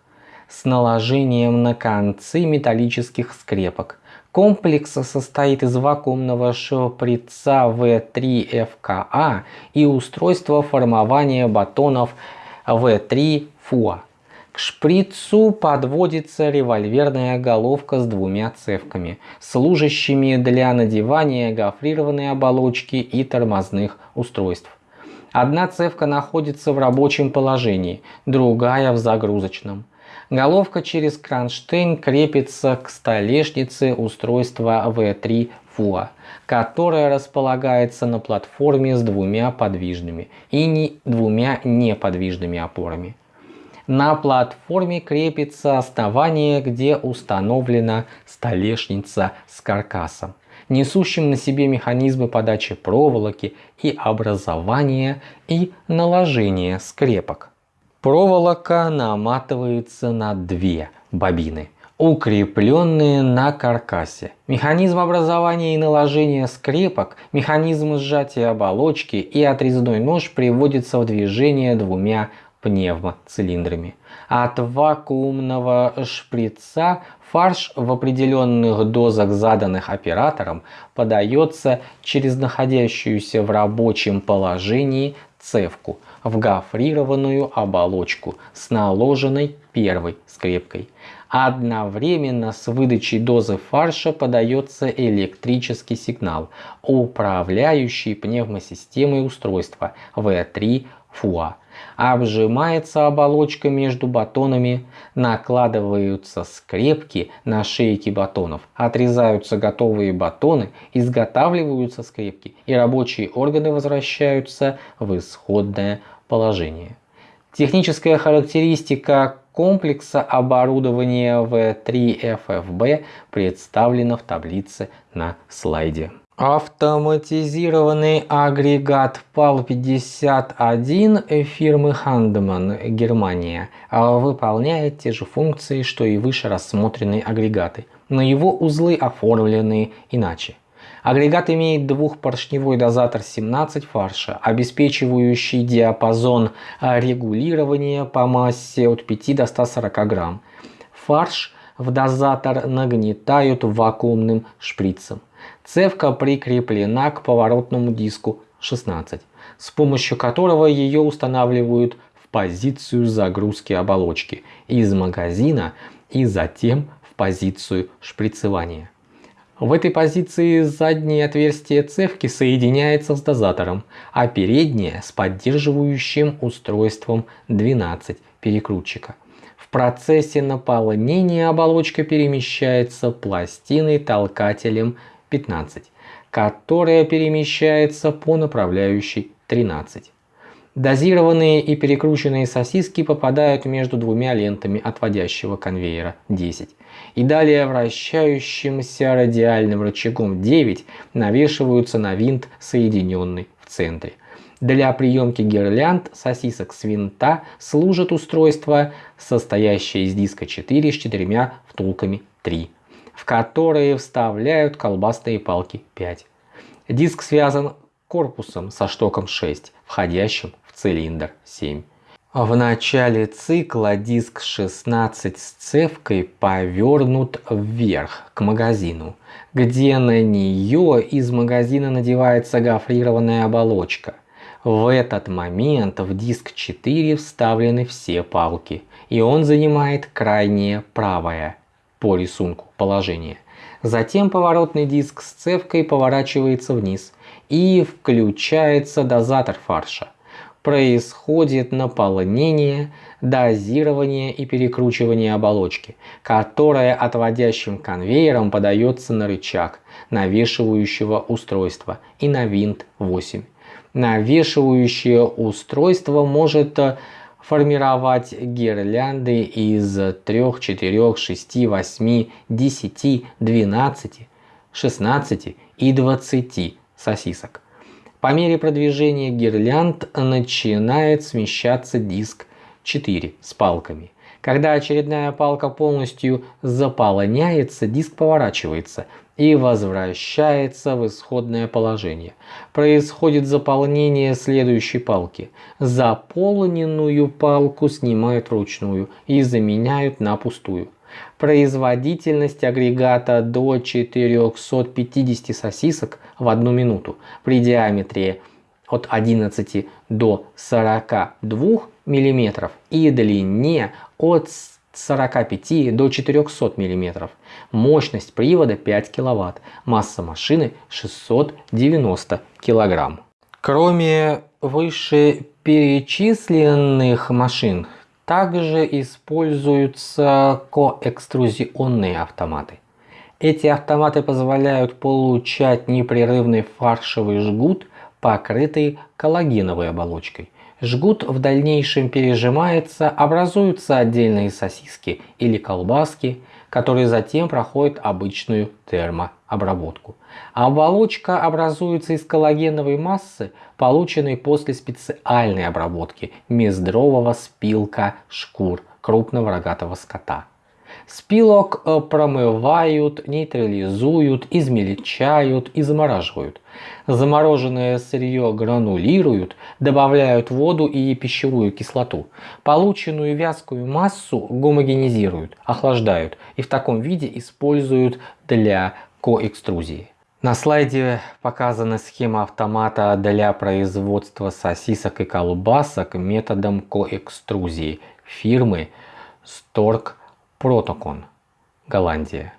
с наложением на концы металлических скрепок. Комплекс состоит из вакуумного шприца В3ФКА и устройства формования батонов В3ФУА. К шприцу подводится револьверная головка с двумя цевками, служащими для надевания гофрированной оболочки и тормозных устройств. Одна цевка находится в рабочем положении, другая в загрузочном. Головка через кронштейн крепится к столешнице устройства V3 FUA, которая располагается на платформе с двумя подвижными и не двумя неподвижными опорами. На платформе крепится основание, где установлена столешница с каркасом, несущим на себе механизмы подачи проволоки и образования и наложения скрепок. Проволока наматывается на две бобины, укрепленные на каркасе. Механизм образования и наложения скрепок, механизм сжатия оболочки и отрезной нож приводится в движение двумя пневмоцилиндрами. От вакуумного шприца фарш в определенных дозах, заданных оператором, подается через находящуюся в рабочем положении цевку в гофрированную оболочку с наложенной первой скрепкой. Одновременно с выдачей дозы фарша подается электрический сигнал, управляющий пневмосистемой устройства V3 FUA. Обжимается оболочка между батонами, накладываются скрепки на шейки батонов, отрезаются готовые батоны, изготавливаются скрепки и рабочие органы возвращаются в исходное положение. Техническая характеристика комплекса оборудования V3FFB представлена в таблице на слайде. Автоматизированный агрегат PAL-51 фирмы Хандеман, Германия, выполняет те же функции, что и выше рассмотренные агрегаты, но его узлы оформлены иначе. Агрегат имеет двухпоршневой дозатор 17 фарша, обеспечивающий диапазон регулирования по массе от 5 до 140 грамм. Фарш в дозатор нагнетают вакуумным шприцем. Цевка прикреплена к поворотному диску 16, с помощью которого ее устанавливают в позицию загрузки оболочки из магазина и затем в позицию шприцевания. В этой позиции заднее отверстие цевки соединяется с дозатором, а переднее с поддерживающим устройством 12 перекрутчика. В процессе наполнения оболочка перемещается пластиной-толкателем 15, которая перемещается по направляющей 13. Дозированные и перекрученные сосиски попадают между двумя лентами отводящего конвейера 10 и далее вращающимся радиальным рычагом 9 навешиваются на винт, соединенный в центре. Для приемки гирлянд сосисок с винта служит устройство, состоящее из диска 4 с четырьмя втулками 3 в которые вставляют колбасные палки 5. Диск связан корпусом со штоком 6, входящим в цилиндр 7. В начале цикла диск 16 с цевкой повернут вверх к магазину, где на нее из магазина надевается гофрированная оболочка. В этот момент в диск 4 вставлены все палки, и он занимает крайнее правое по рисунку положение. Затем поворотный диск с цевкой поворачивается вниз и включается дозатор фарша. Происходит наполнение, дозирование и перекручивание оболочки, которая отводящим конвейером подается на рычаг навешивающего устройства и на винт 8. Навешивающее устройство может формировать гирлянды из 3, 4, 6, 8, 10, 12, 16 и 20 сосисок. По мере продвижения гирлянд начинает смещаться диск 4 с палками. Когда очередная палка полностью заполняется, диск поворачивается и возвращается в исходное положение. Происходит заполнение следующей палки. Заполненную палку снимают вручную и заменяют на пустую. Производительность агрегата до 450 сосисок в одну минуту при диаметре от 11 до 42 мм и длине от 45 до 400 мм. Мощность привода 5 кВт. Масса машины 690 кг. Кроме вышеперечисленных машин, также используются коэкструзионные автоматы. Эти автоматы позволяют получать непрерывный фаршевый жгут, покрытый коллагеновой оболочкой – Жгут в дальнейшем пережимается, образуются отдельные сосиски или колбаски, который затем проходит обычную термообработку. Оболочка образуется из коллагеновой массы, полученной после специальной обработки мездрового спилка шкур крупного рогатого скота. Спилок промывают, нейтрализуют, измельчают и замораживают. Замороженное сырье гранулируют, добавляют воду и пищевую кислоту. Полученную вязкую массу гомогенизируют, охлаждают и в таком виде используют для коэкструзии. На слайде показана схема автомата для производства сосисок и колбасок методом коэкструзии фирмы Stork Протокон, Голландия.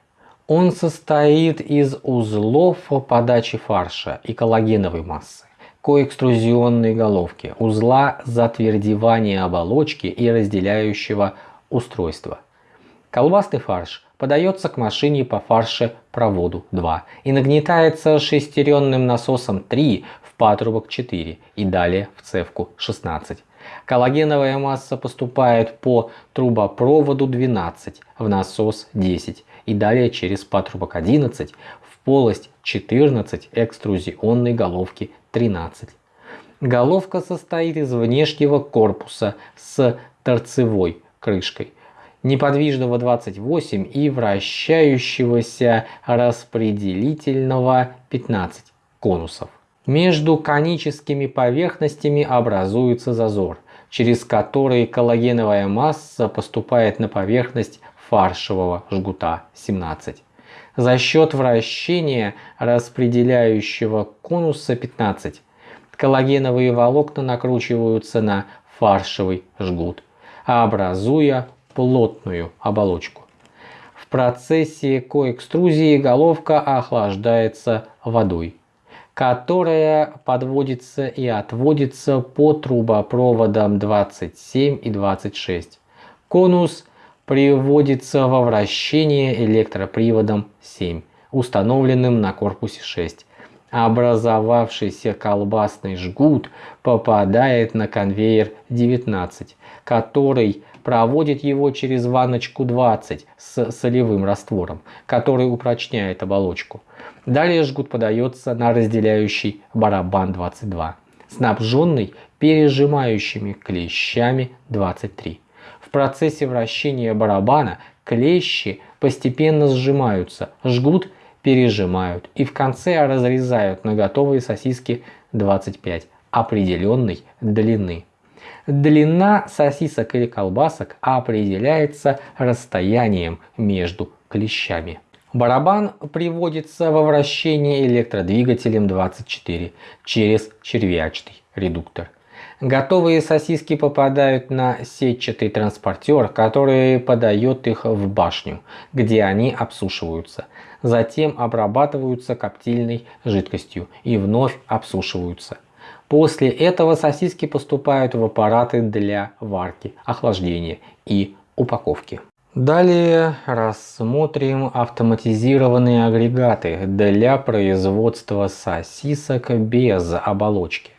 Он состоит из узлов подачи фарша и коллагеновой массы, коэкструзионной головки, узла затвердевания оболочки и разделяющего устройства. Колбасный фарш подается к машине по фаршепроводу 2 и нагнетается шестеренным насосом 3 в патрубок 4 и далее в цевку 16. Коллагеновая масса поступает по трубопроводу 12 в насос 10 и далее через патрубок 11 в полость 14 экструзионной головки 13. Головка состоит из внешнего корпуса с торцевой крышкой, неподвижного 28 и вращающегося распределительного 15 конусов. Между коническими поверхностями образуется зазор, через который коллагеновая масса поступает на поверхность фаршевого жгута 17. За счет вращения распределяющего конуса 15 коллагеновые волокна накручиваются на фаршевый жгут, образуя плотную оболочку. В процессе коэкструзии головка охлаждается водой которая подводится и отводится по трубопроводам 27 и 26. Конус приводится во вращение электроприводом 7, установленным на корпусе 6. Образовавшийся колбасный жгут попадает на конвейер 19, который проводит его через ванночку 20 с солевым раствором, который упрочняет оболочку. Далее жгут подается на разделяющий барабан 22, снабженный пережимающими клещами 23. В процессе вращения барабана клещи постепенно сжимаются, жгут пережимают и в конце разрезают на готовые сосиски 25 определенной длины. Длина сосисок или колбасок определяется расстоянием между клещами. Барабан приводится во вращение электродвигателем 24 через червячный редуктор. Готовые сосиски попадают на сетчатый транспортер, который подает их в башню, где они обсушиваются. Затем обрабатываются коптильной жидкостью и вновь обсушиваются. После этого сосиски поступают в аппараты для варки, охлаждения и упаковки. Далее рассмотрим автоматизированные агрегаты для производства сосисок без оболочки.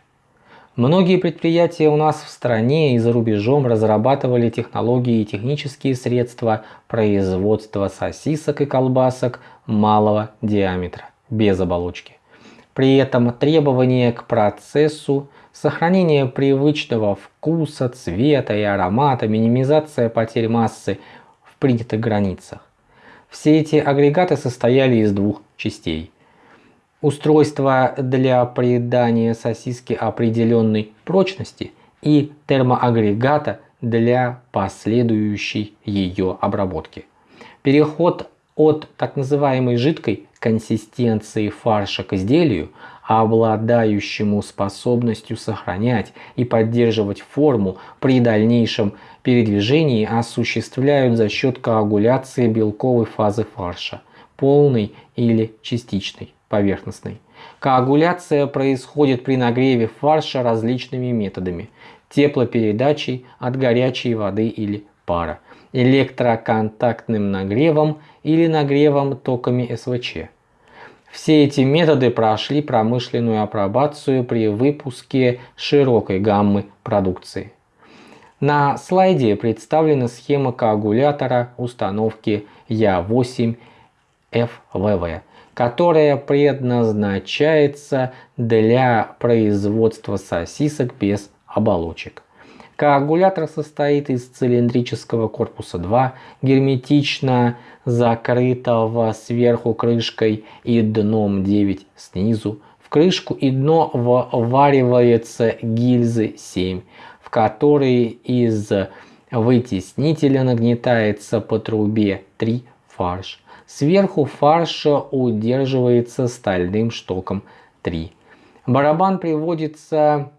Многие предприятия у нас в стране и за рубежом разрабатывали технологии и технические средства производства сосисок и колбасок малого диаметра, без оболочки. При этом требования к процессу, сохранение привычного вкуса, цвета и аромата, минимизация потерь массы – принятых границах. Все эти агрегаты состояли из двух частей. Устройство для придания сосиски определенной прочности и термоагрегата для последующей ее обработки. Переход от так называемой жидкой консистенции фарша к изделию, обладающему способностью сохранять и поддерживать форму при дальнейшем передвижении, осуществляют за счет коагуляции белковой фазы фарша, полной или частичной, поверхностной. Коагуляция происходит при нагреве фарша различными методами – теплопередачей от горячей воды или пара, электроконтактным нагревом или нагревом токами СВЧ. Все эти методы прошли промышленную апробацию при выпуске широкой гаммы продукции. На слайде представлена схема коагулятора установки Я8FVV, которая предназначается для производства сосисок без оболочек. Коагулятор состоит из цилиндрического корпуса 2, герметично закрытого сверху крышкой и дном 9 снизу. В крышку и дно вваривается гильзы 7, в которые из вытеснителя нагнетается по трубе 3 фарш. Сверху фарш удерживается стальным штоком 3. Барабан приводится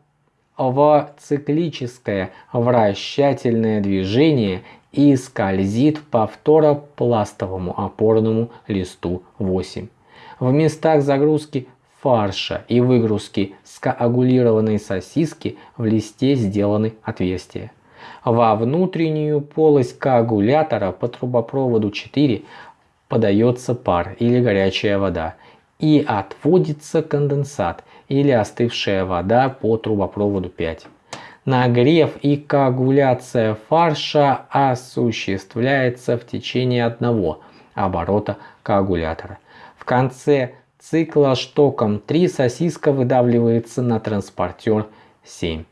в циклическое вращательное движение и скользит по фторопластовому опорному листу 8. В местах загрузки фарша и выгрузки скоагулированной сосиски в листе сделаны отверстия. Во внутреннюю полость коагулятора по трубопроводу 4 подается пар или горячая вода и отводится конденсат или остывшая вода по трубопроводу 5. Нагрев и коагуляция фарша осуществляется в течение одного оборота коагулятора. В конце цикла штоком 3 сосиска выдавливается на транспортер 7.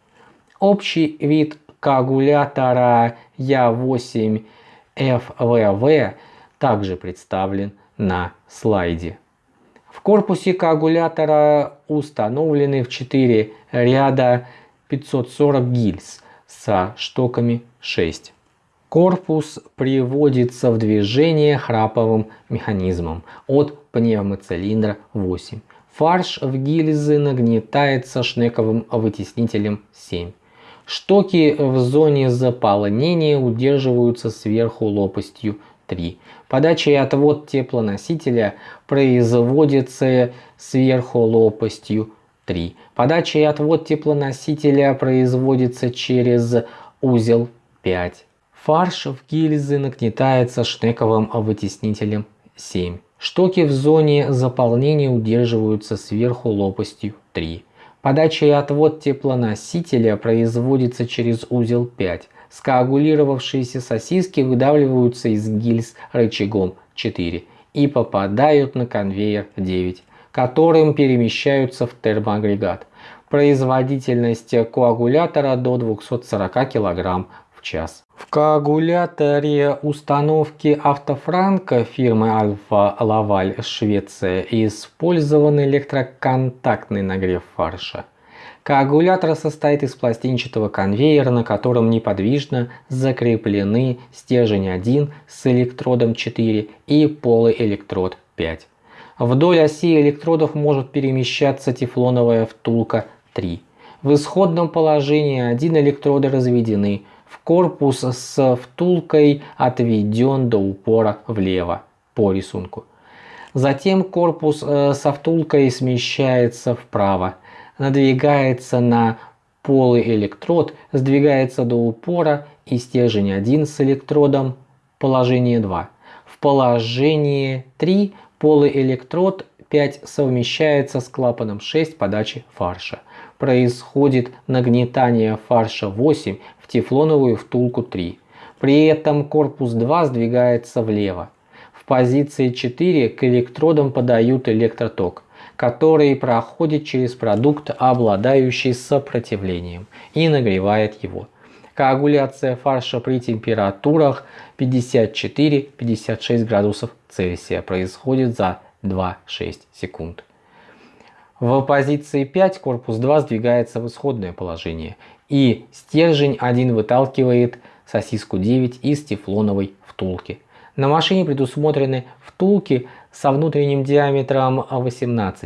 Общий вид коагулятора Я8FVV также представлен на слайде. В корпусе коагулятора установлены в 4 ряда 540 гильз со штоками 6. Корпус приводится в движение храповым механизмом от пневмоцилиндра 8. Фарш в гильзы нагнетается шнековым вытеснителем 7. Штоки в зоне заполнения удерживаются сверху лопастью 3. Подача и отвод теплоносителя производится сверху лопастью 3. Подача и отвод теплоносителя производится через узел 5. Фарш в гильзы нагнетается шнековым вытеснителем 7. Штоки в зоне заполнения удерживаются сверху лопастью 3. Подача и отвод теплоносителя производится через узел 5. Скоагулировавшиеся сосиски выдавливаются из гильз рычагом 4 и попадают на конвейер 9, которым перемещаются в термоагрегат. Производительность коагулятора до 240 кг в час. В коагуляторе установки автофранка фирмы Альфа Лаваль Швеция использован электроконтактный нагрев фарша. Коагулятор состоит из пластинчатого конвейера, на котором неподвижно закреплены стержень 1 с электродом 4 и полуэлектрод 5. Вдоль оси электродов может перемещаться тефлоновая втулка 3. В исходном положении один электроды разведены, в корпус с втулкой отведен до упора влево по рисунку. Затем корпус э, со втулкой смещается вправо надвигается на полый электрод, сдвигается до упора и стержень 1 с электродом положение 2. В положении 3 полый электрод 5 совмещается с клапаном 6 подачи фарша. Происходит нагнетание фарша 8 в тефлоновую втулку 3. При этом корпус 2 сдвигается влево. В позиции 4 к электродам подают электроток который проходит через продукт, обладающий сопротивлением, и нагревает его. Коагуляция фарша при температурах 54-56 градусов Цельсия происходит за 2-6 секунд. В позиции 5 корпус 2 сдвигается в исходное положение, и стержень 1 выталкивает сосиску 9 из тефлоновой втулки. На машине предусмотрены втулки со внутренним диаметром 18-20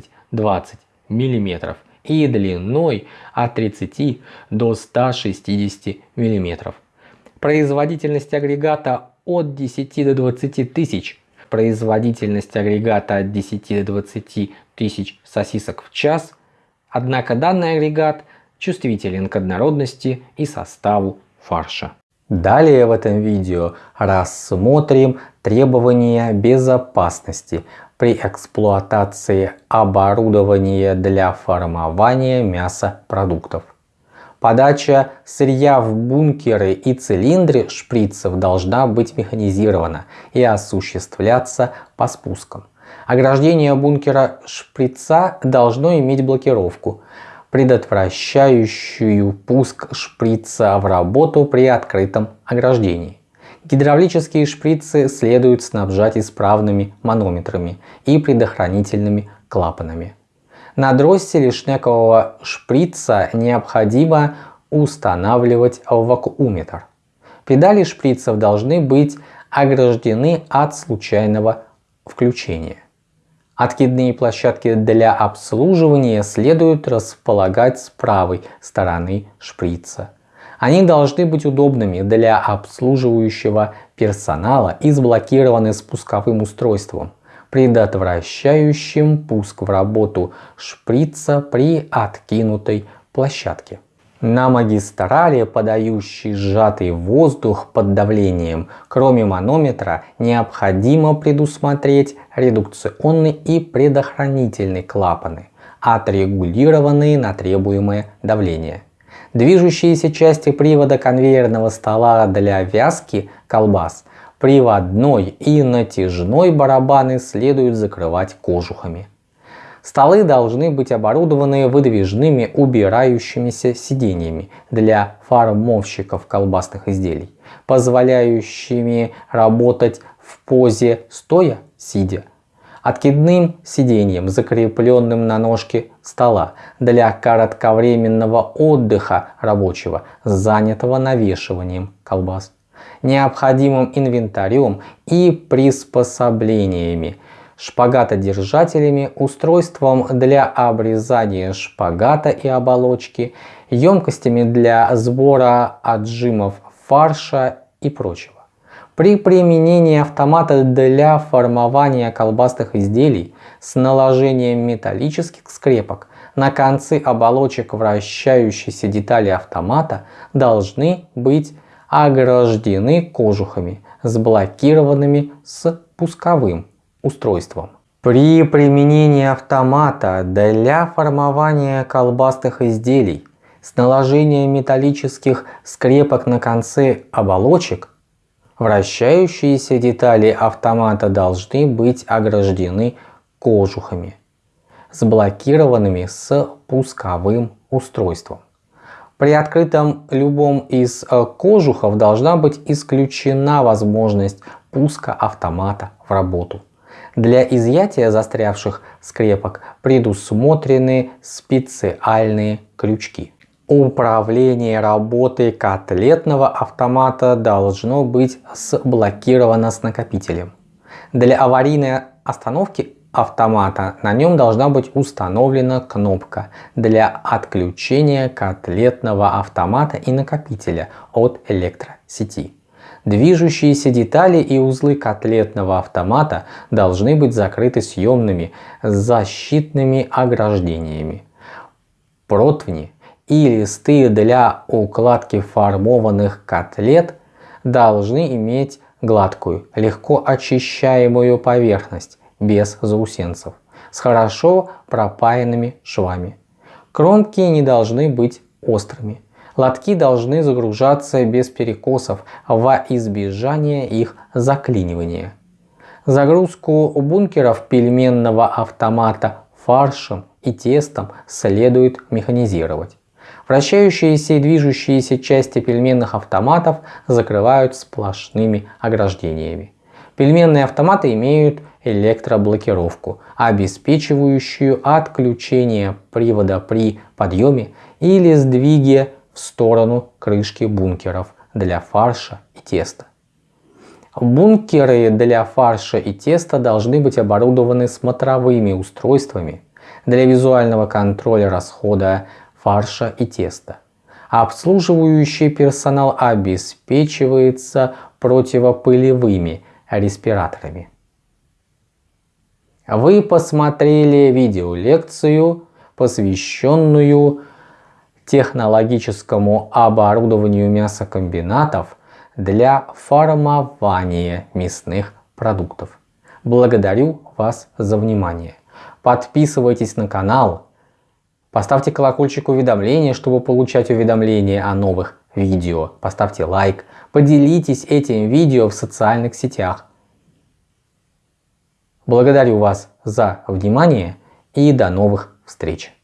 мм и длиной от 30 до 160 мм. Производительность агрегата от 10 до 20 тысяч. Производительность агрегата от 10 до 20 тысяч сосисок в час. Однако данный агрегат чувствителен к однородности и составу фарша. Далее в этом видео рассмотрим требования безопасности при эксплуатации оборудования для формования мясопродуктов. Подача сырья в бункеры и цилиндры шприцев должна быть механизирована и осуществляться по спускам. Ограждение бункера шприца должно иметь блокировку, предотвращающую пуск шприца в работу при открытом ограждении. Гидравлические шприцы следует снабжать исправными манометрами и предохранительными клапанами. На дросселе шнекового шприца необходимо устанавливать вакууметр. Педали шприцев должны быть ограждены от случайного включения. Откидные площадки для обслуживания следует располагать с правой стороны шприца. Они должны быть удобными для обслуживающего персонала и сблокированы спусковым устройством, предотвращающим пуск в работу шприца при откинутой площадке. На магистрали, подающей сжатый воздух под давлением, кроме манометра, необходимо предусмотреть редукционный и предохранительный клапаны, отрегулированные на требуемое давление. Движущиеся части привода конвейерного стола для вязки колбас, приводной и натяжной барабаны следует закрывать кожухами. Столы должны быть оборудованы выдвижными убирающимися сиденьями для формовщиков колбасных изделий, позволяющими работать в позе стоя-сидя откидным сиденьем, закрепленным на ножке стола для кратковременного отдыха рабочего, занятого навешиванием колбас, необходимым инвентарем и приспособлениями, шпагатодержателями, устройством для обрезания шпагата и оболочки, емкостями для сбора отжимов фарша и прочего. При применении автомата для формования колбасных изделий с наложением металлических скрепок на концы оболочек вращающейся детали автомата должны быть ограждены кожухами с блокированными с пусковым устройством. При применении автомата для формования колбасных изделий с наложением металлических скрепок на концы оболочек Вращающиеся детали автомата должны быть ограждены кожухами, сблокированными с пусковым устройством. При открытом любом из э, кожухов должна быть исключена возможность пуска автомата в работу. Для изъятия застрявших скрепок предусмотрены специальные крючки. Управление работой котлетного автомата должно быть сблокировано с накопителем. Для аварийной остановки автомата на нем должна быть установлена кнопка для отключения котлетного автомата и накопителя от электросети. Движущиеся детали и узлы котлетного автомата должны быть закрыты съемными защитными ограждениями. Противни и листы для укладки формованных котлет должны иметь гладкую, легко очищаемую поверхность, без заусенцев, с хорошо пропаянными швами. Кромки не должны быть острыми. Лотки должны загружаться без перекосов во избежание их заклинивания. Загрузку бункеров пельменного автомата фаршем и тестом следует механизировать. Вращающиеся и движущиеся части пельменных автоматов закрывают сплошными ограждениями. Пельменные автоматы имеют электроблокировку, обеспечивающую отключение привода при подъеме или сдвиге в сторону крышки бункеров для фарша и теста. Бункеры для фарша и теста должны быть оборудованы смотровыми устройствами для визуального контроля расхода фарша и теста. Обслуживающий персонал обеспечивается противопылевыми респираторами. Вы посмотрели видеолекцию, посвященную технологическому оборудованию мясокомбинатов для формования мясных продуктов. Благодарю вас за внимание. Подписывайтесь на канал, Поставьте колокольчик уведомления, чтобы получать уведомления о новых видео. Поставьте лайк. Поделитесь этим видео в социальных сетях. Благодарю вас за внимание и до новых встреч.